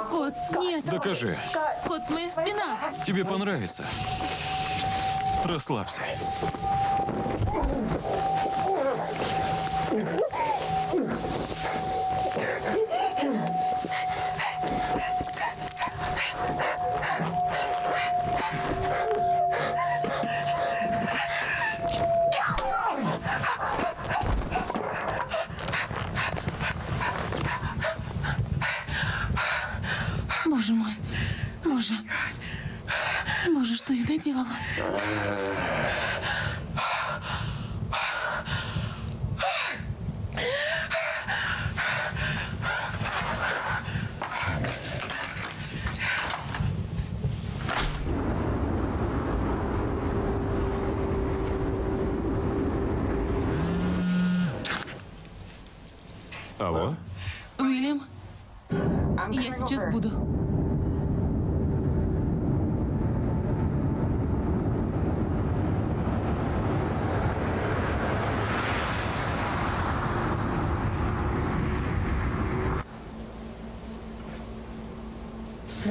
Скотт, нет. Докажи. Скотт, моя спина. Тебе понравится. Расслабься. Наделала? Алло? Уильям, я сейчас буду.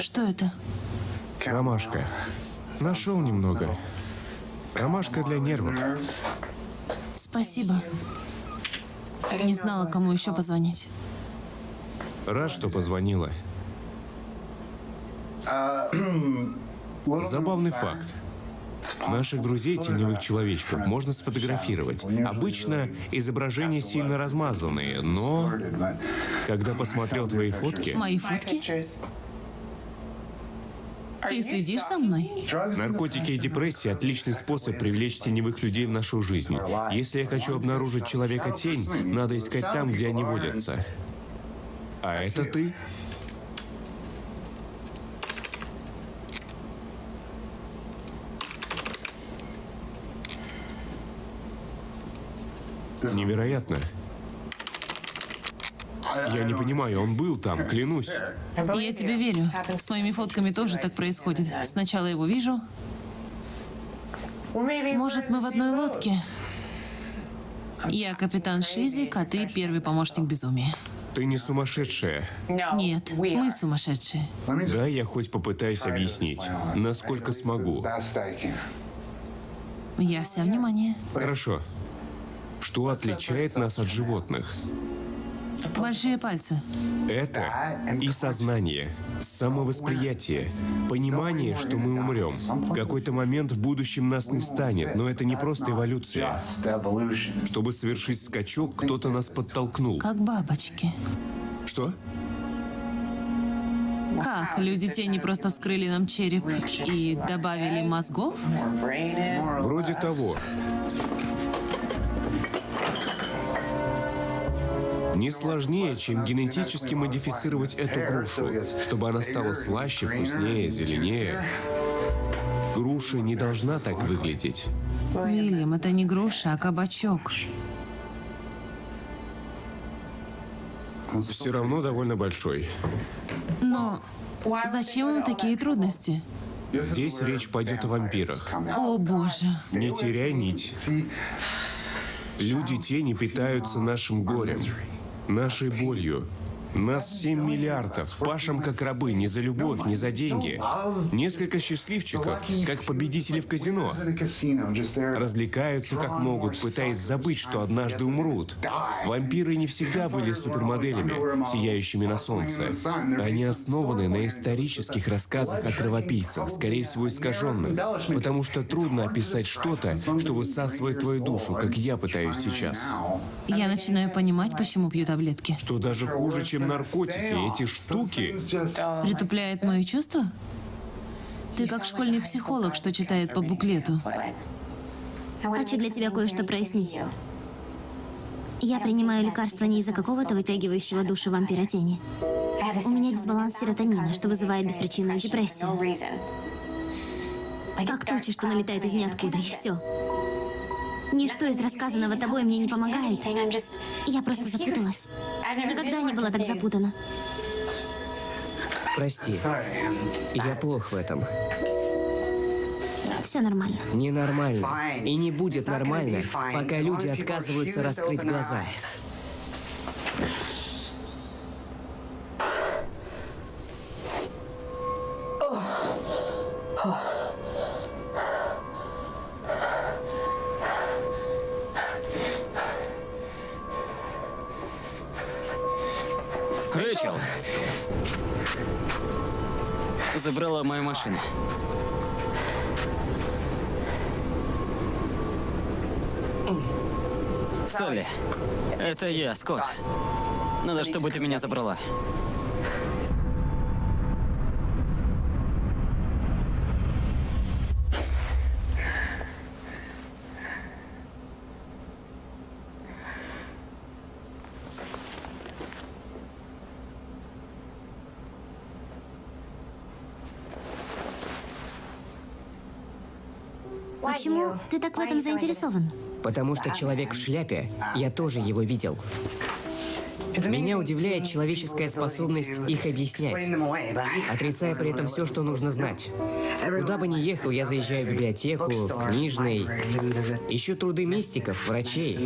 Что это? Ромашка. Нашел немного. Ромашка для нервов. Спасибо. Не знала, кому еще позвонить. Рад, что позвонила. Забавный факт. Наших друзей, теневых человечков, можно сфотографировать. Обычно изображения сильно размазанные, но когда посмотрел твои фотки, Мои фотки? Ты следишь за мной? наркотики и депрессия – отличный способ привлечь теневых людей в нашу жизнь. Если я хочу обнаружить человека-тень, надо искать там, где они водятся. А это ты? Невероятно. Я не понимаю, он был там, клянусь. Я тебе верю. С моими фотками тоже так происходит. Сначала его вижу. Может, мы в одной лодке? Я капитан Шизик, а ты первый помощник безумия. Ты не сумасшедшая. Нет, мы сумасшедшие. Да, я хоть попытаюсь объяснить, насколько смогу. Я вся внимание. Хорошо. Что отличает нас от животных? Большие пальцы. Это и сознание. Самовосприятие. Понимание, что мы умрем. В какой-то момент в будущем нас не станет, но это не просто эволюция. Чтобы совершить скачок, кто-то нас подтолкнул. Как бабочки. Что? Как? Люди тени просто вскрыли нам череп и добавили мозгов? Вроде того. Не сложнее, чем генетически модифицировать эту грушу, чтобы она стала слаще, вкуснее, зеленее. Груша не должна так выглядеть. Уильям, это не груша, а кабачок. Все равно довольно большой. Но зачем им такие трудности? Здесь речь пойдет о вампирах. О боже. Не теряй нить. Люди тени питаются нашим горем, нашей болью. Нас 7 миллиардов, пашем как рабы, не за любовь, не за деньги. Несколько счастливчиков, как победители в казино. Развлекаются как могут, пытаясь забыть, что однажды умрут. Вампиры не всегда были супермоделями, сияющими на солнце. Они основаны на исторических рассказах о кровопийцах, скорее всего искаженных, потому что трудно описать что-то, что высасывает твою душу, как я пытаюсь сейчас. Я начинаю понимать, почему пью таблетки. Что даже хуже, чем наркотики, эти штуки... Притупляет мои чувства? Ты как школьный психолог, что читает по буклету. Хочу для тебя кое-что прояснить. Я принимаю лекарства не из-за какого-то вытягивающего душу вампира тени. У меня дисбаланс серотонина, что вызывает беспричинную депрессию. Как туча, что налетает из ниоткуда, и все. Ничто из рассказанного тобой мне не помогает. Я просто запуталась. Никогда не была так запутана. Прости. Я плох в этом. Все нормально. Ненормально. И не будет нормально, пока люди отказываются раскрыть глаза. Машину. Салли, это я, Скотт. Надо, чтобы ты меня забрала. Почему ты так в этом заинтересован? Потому что человек в шляпе, я тоже его видел. Меня удивляет человеческая способность их объяснять, отрицая при этом все, что нужно знать. Куда бы ни ехал, я заезжаю в библиотеку, в книжный, ищу труды мистиков, врачей.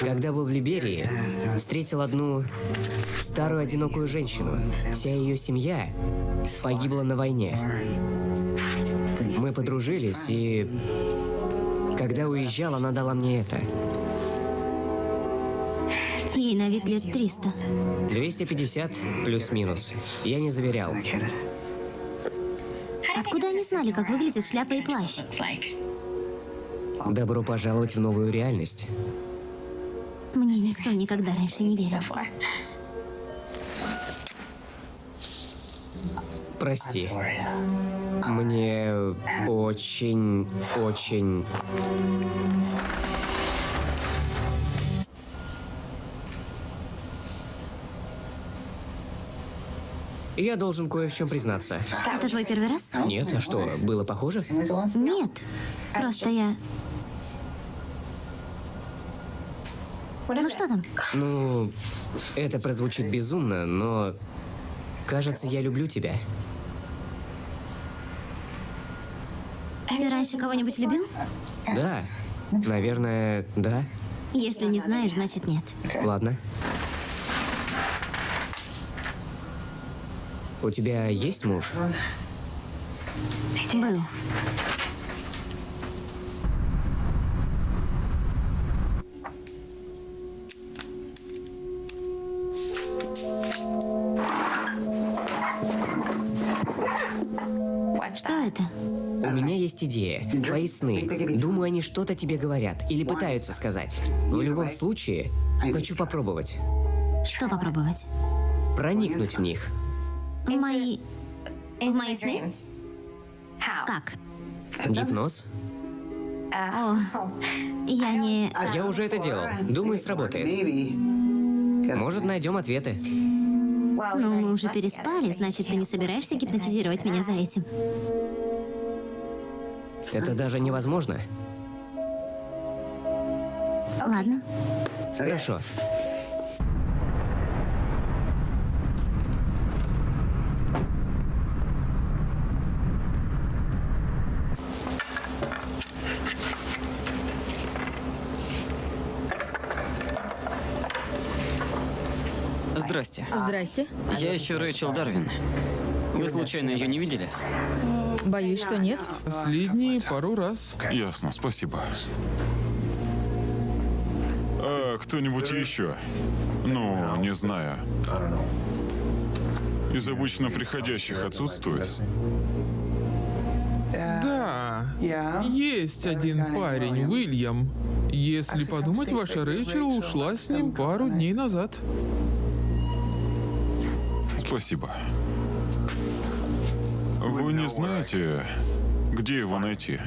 Когда был в Либерии, встретил одну старую одинокую женщину. Вся ее семья погибла на войне. Мы подружились, и когда уезжал, она дала мне это. Ей на вид лет 300. 250 плюс-минус. Я не заверял. Откуда они знали, как выглядит шляпа и плащ? Добро пожаловать в новую реальность. Мне никто никогда раньше не верил. Прости. Мне очень, очень... Я должен кое в чем признаться. Это твой первый раз? Нет, а что, было похоже? Нет. Просто я... Ну что там? Ну, это прозвучит безумно, но... Кажется, я люблю тебя. Ты раньше кого-нибудь любил? Да. Наверное, да. Если не знаешь, значит нет. Ладно. У тебя есть муж? Был. Твои сны. Думаю, они что-то тебе говорят или пытаются сказать. В любом случае, хочу попробовать. Что попробовать? Проникнуть в них. В мои... В мои сны? Как? Гипноз? О, я не... Я уже это делал. Думаю, сработает. Может, найдем ответы. Ну, мы уже переспали, значит, ты не собираешься гипнотизировать меня за этим? Это даже невозможно. Ладно. Хорошо. Здрасте. Здрасте. Я ищу Рэйчел Дарвин. Вы случайно ее не видели? Боюсь, что нет. Последние пару раз. Ясно, спасибо. А кто-нибудь еще? Ну, не знаю. Из обычно приходящих отсутствует? Да, есть один парень, Уильям. Если подумать, ваша Рэйчел ушла с ним пару дней назад. Спасибо. Вы не знаете, где его найти?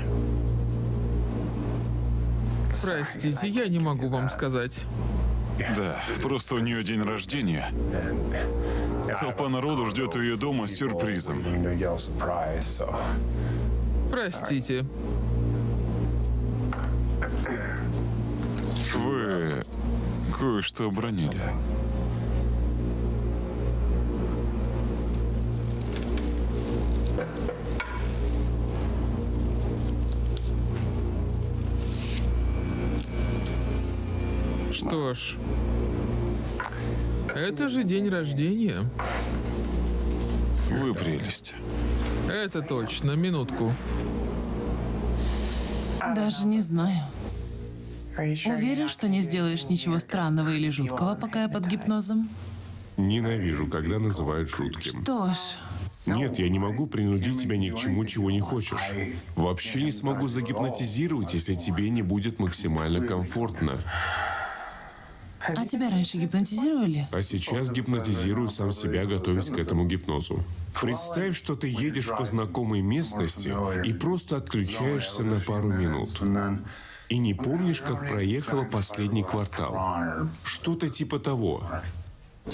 Простите, я не могу вам сказать. Да, просто у нее день рождения. Толпа народу ждет ее дома с сюрпризом. Простите. Вы кое-что обронили. Что ж, это же день рождения. Вы прелесть. Это точно, минутку. Даже не знаю. Уверен, что не сделаешь ничего странного или жуткого, пока я под гипнозом? Ненавижу, когда называют жутким. Что ж, Нет, я не могу принудить тебя ни к чему, чего не хочешь. Вообще не смогу загипнотизировать, если тебе не будет максимально комфортно. А тебя раньше гипнотизировали? А сейчас гипнотизирую сам себя, готовясь к этому гипнозу. Представь, что ты едешь по знакомой местности и просто отключаешься на пару минут. И не помнишь, как проехала последний квартал. Что-то типа того.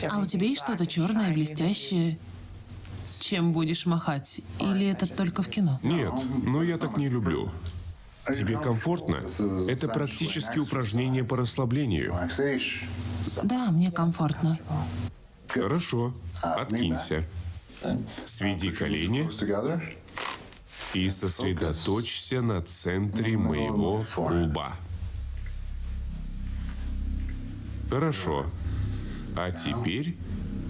А у тебя есть что-то черное, блестящее? Чем будешь махать? Или это только в кино? Нет, но я так не люблю. Тебе комфортно? Это практически упражнение по расслаблению. Да, мне комфортно. Хорошо, откинься. Сведи колени и сосредоточься на центре моего лба. Хорошо. А теперь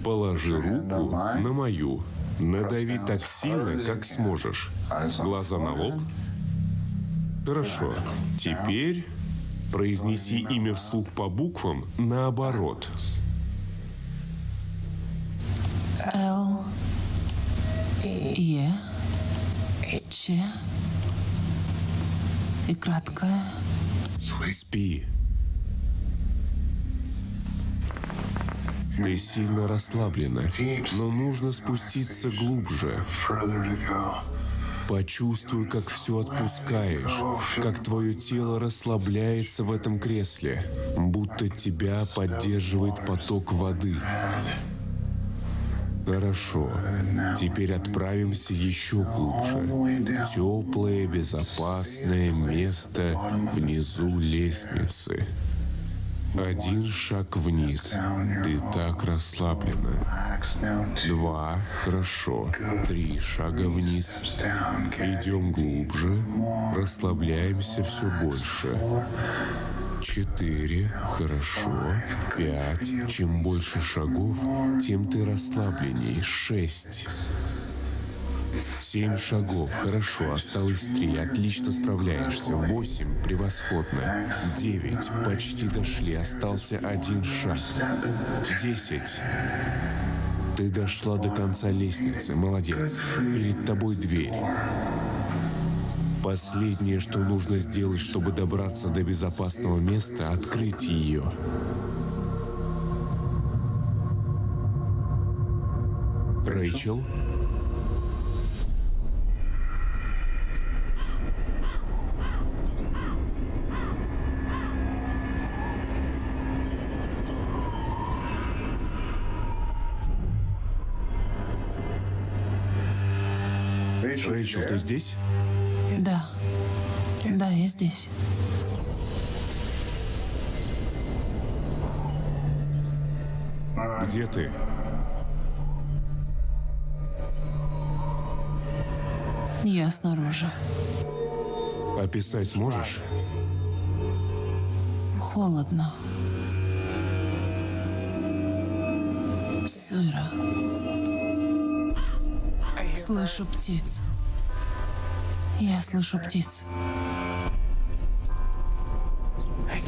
положи руку на мою. Надави так сильно, как сможешь. Глаза на лоб. Хорошо. Теперь произнеси имя вслух по буквам наоборот. Л. Е. Ч. И краткое. Спи. Ты сильно расслаблена, но нужно спуститься глубже. Почувствуй, как все отпускаешь, как твое тело расслабляется в этом кресле, будто тебя поддерживает поток воды. Хорошо. Теперь отправимся еще глубже. Теплое, безопасное место внизу лестницы. Один шаг вниз. Ты так расслаблена. Два. Хорошо. Три шага вниз. Идем глубже. Расслабляемся все больше. Четыре. Хорошо. Пять. Чем больше шагов, тем ты расслабленней. Шесть. Семь шагов. Хорошо. Осталось три. Отлично справляешься. Восемь. Превосходно. Девять. Почти дошли. Остался один шаг. Десять. Ты дошла до конца лестницы. Молодец. Перед тобой дверь. Последнее, что нужно сделать, чтобы добраться до безопасного места, открыть ее. Рэйчел? Рэйчел, ты здесь? Да. Да, я здесь. Где ты? Я снаружи. Описать можешь? Холодно. Сыро. Слышу птиц. Я слышу птиц.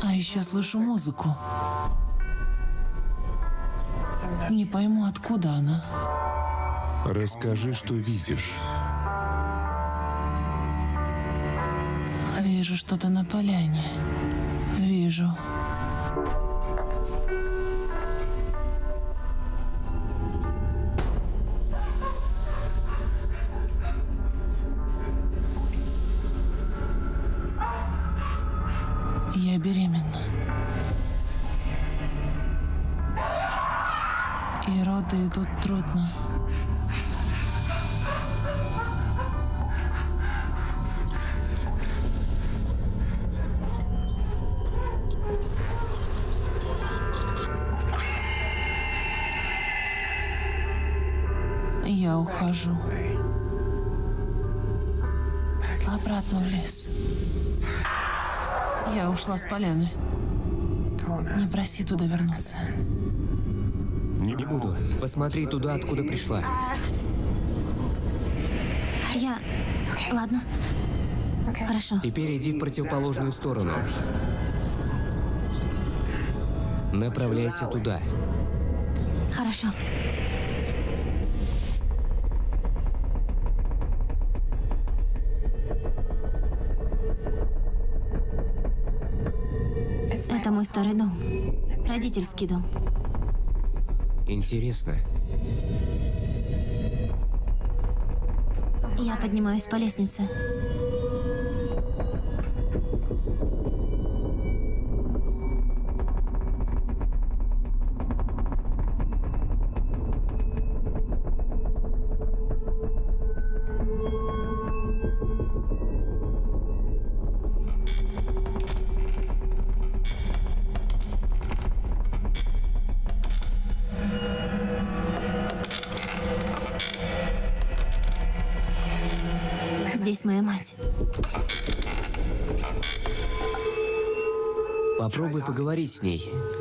А еще слышу музыку. Не пойму, откуда она. Расскажи, что видишь. Вижу что-то на поляне. Вижу. Я ухожу. Обратно в лес. Я ушла с поляны. Не проси туда вернуться. Не буду. Посмотри туда, откуда пришла. Я... Ладно. Хорошо. Теперь иди в противоположную сторону. Направляйся туда. Хорошо. Мой старый дом. Родительский дом. Интересно. Я поднимаюсь по лестнице. С ней.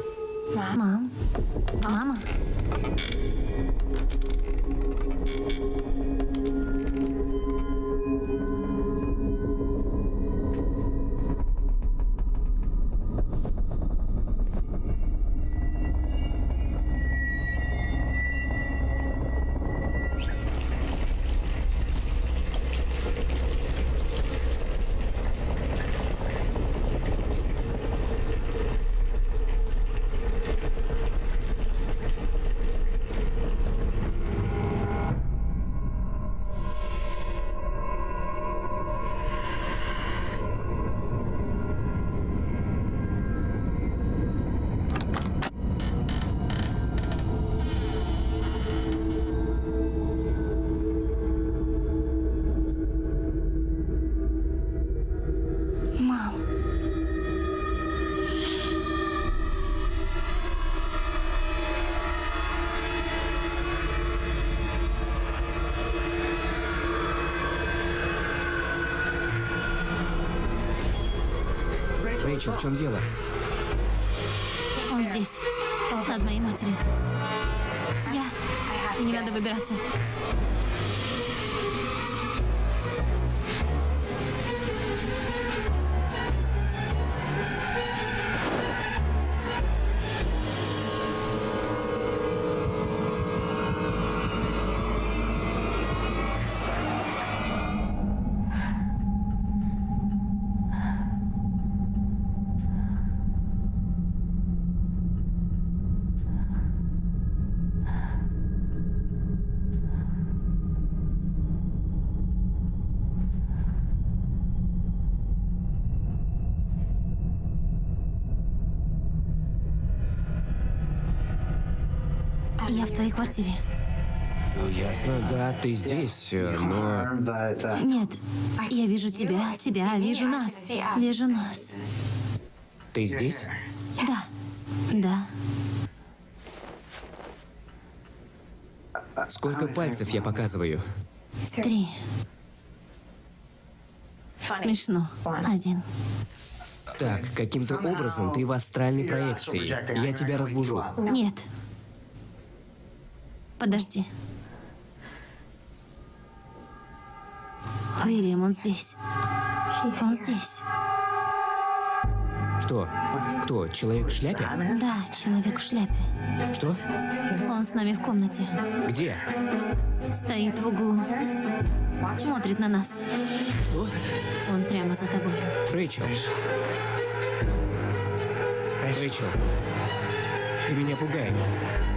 Рэйчел, в чем дело? Он здесь. Над моей матерью. Я... Не надо выбираться. Квартире. Ну, ясно, да, ты здесь, но... Нет, я вижу тебя, себя, вижу нас. Вижу нас. Ты здесь? Да. Да. Сколько пальцев я показываю? Три. Смешно. Один. Так, каким-то образом ты в астральной проекции. Я тебя разбужу. Нет. Подожди. Уильям, он здесь. Он здесь. Что? Кто? Человек в шляпе? Да, человек в шляпе. Что? Он с нами в комнате. Где? Стоит в углу. Смотрит на нас. Что? Он прямо за тобой. Рэйчел. Рэйчел. Ты меня пугаешь.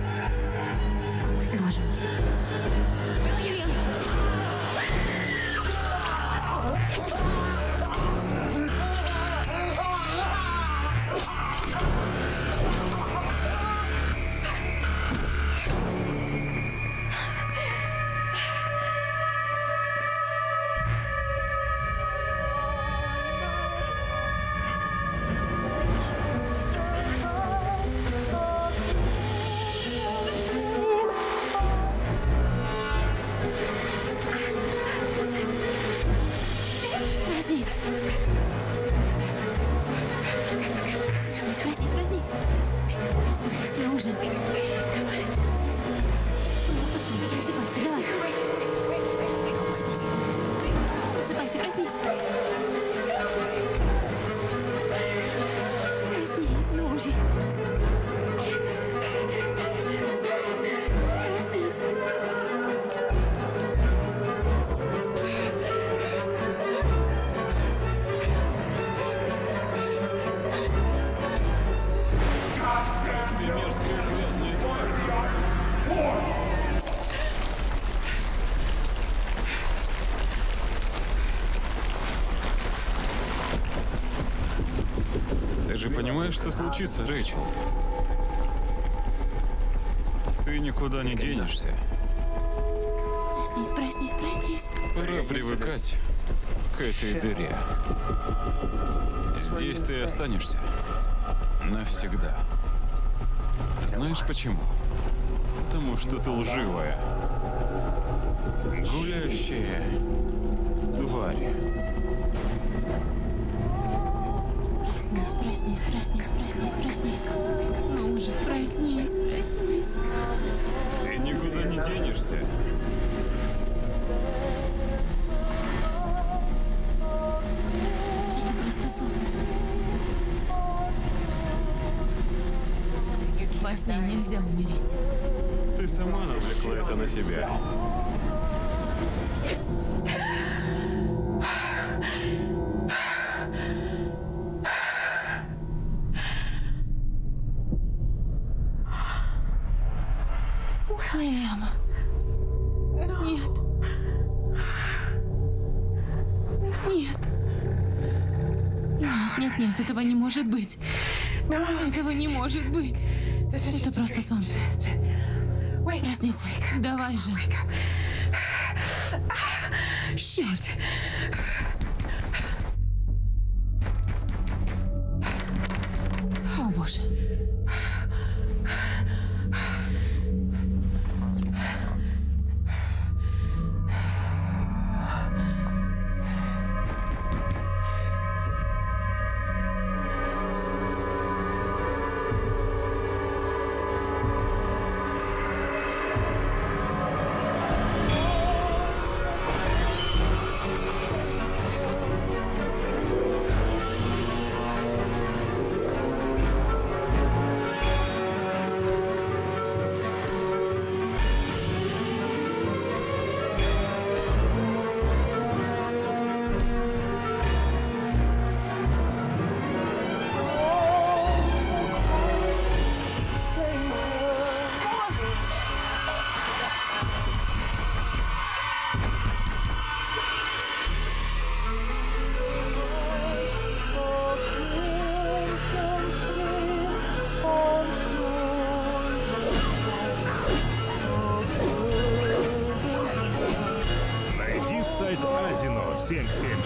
Понимаешь, что случится, Рэйчел? Ты никуда не денешься. Проснись, проснись, проснись. Пора привыкать к этой дыре. Здесь ты останешься. Навсегда. Знаешь почему? Потому что ты лживая. Гулящая тварь. Проснись, проснись, проснись, проснись. Ну уже, проснись, проснись. Ты никуда не денешься. Это просто сон. Во сне нельзя умереть. Ты сама навлекла это на себя. Может быть. Этого не может быть. Это просто сон. Проснись. Давай же. Черт.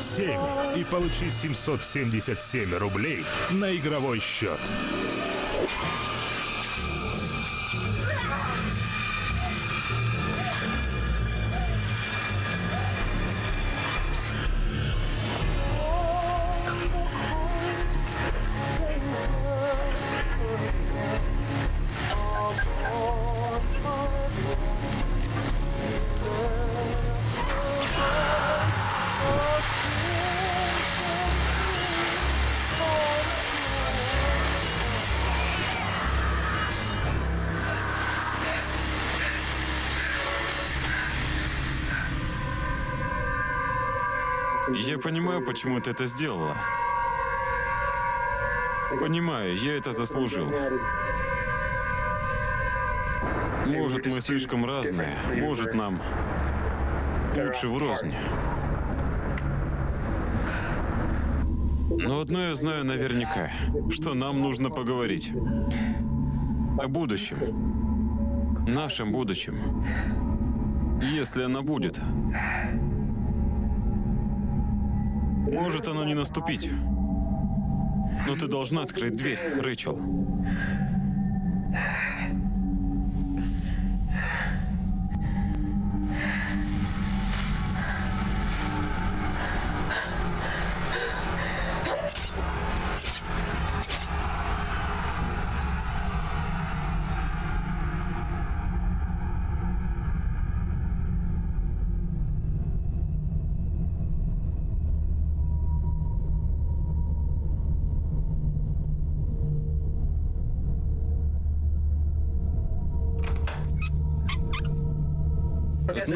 777 и получи 777 рублей на игровой счет. Понимаю, почему ты это сделала. Понимаю, я это заслужил. Может, мы слишком разные. Может, нам лучше врознь. Но одно я знаю наверняка, что нам нужно поговорить. О будущем. Нашем будущем. Если оно будет. Может оно не наступить. Но ты должна открыть дверь, Рэйчел.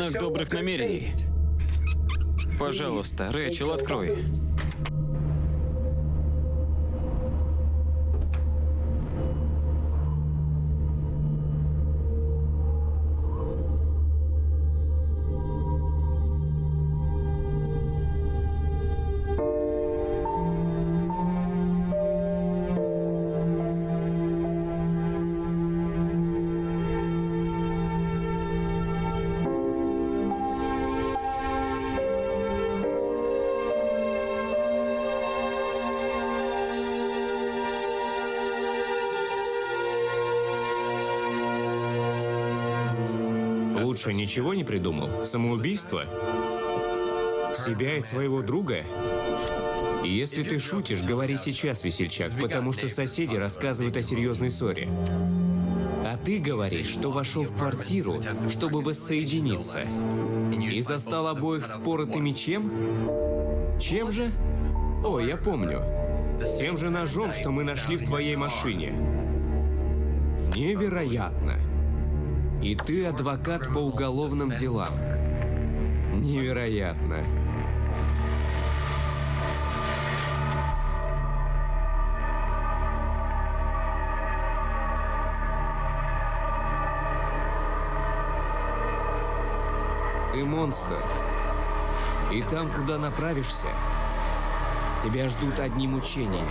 Знак добрых намерений. Пожалуйста, Рэйчел, открой. Лучше ничего не придумал? Самоубийство? Себя и своего друга? Если ты шутишь, говори сейчас, весельчак, потому что соседи рассказывают о серьезной ссоре. А ты говоришь, что вошел в квартиру, чтобы воссоединиться. И застал обоих споротыми чем? Чем же? О, я помню. Тем же ножом, что мы нашли в твоей машине. Невероятно. И ты адвокат по уголовным делам. Невероятно. Ты монстр. И там, куда направишься, тебя ждут одни мучения.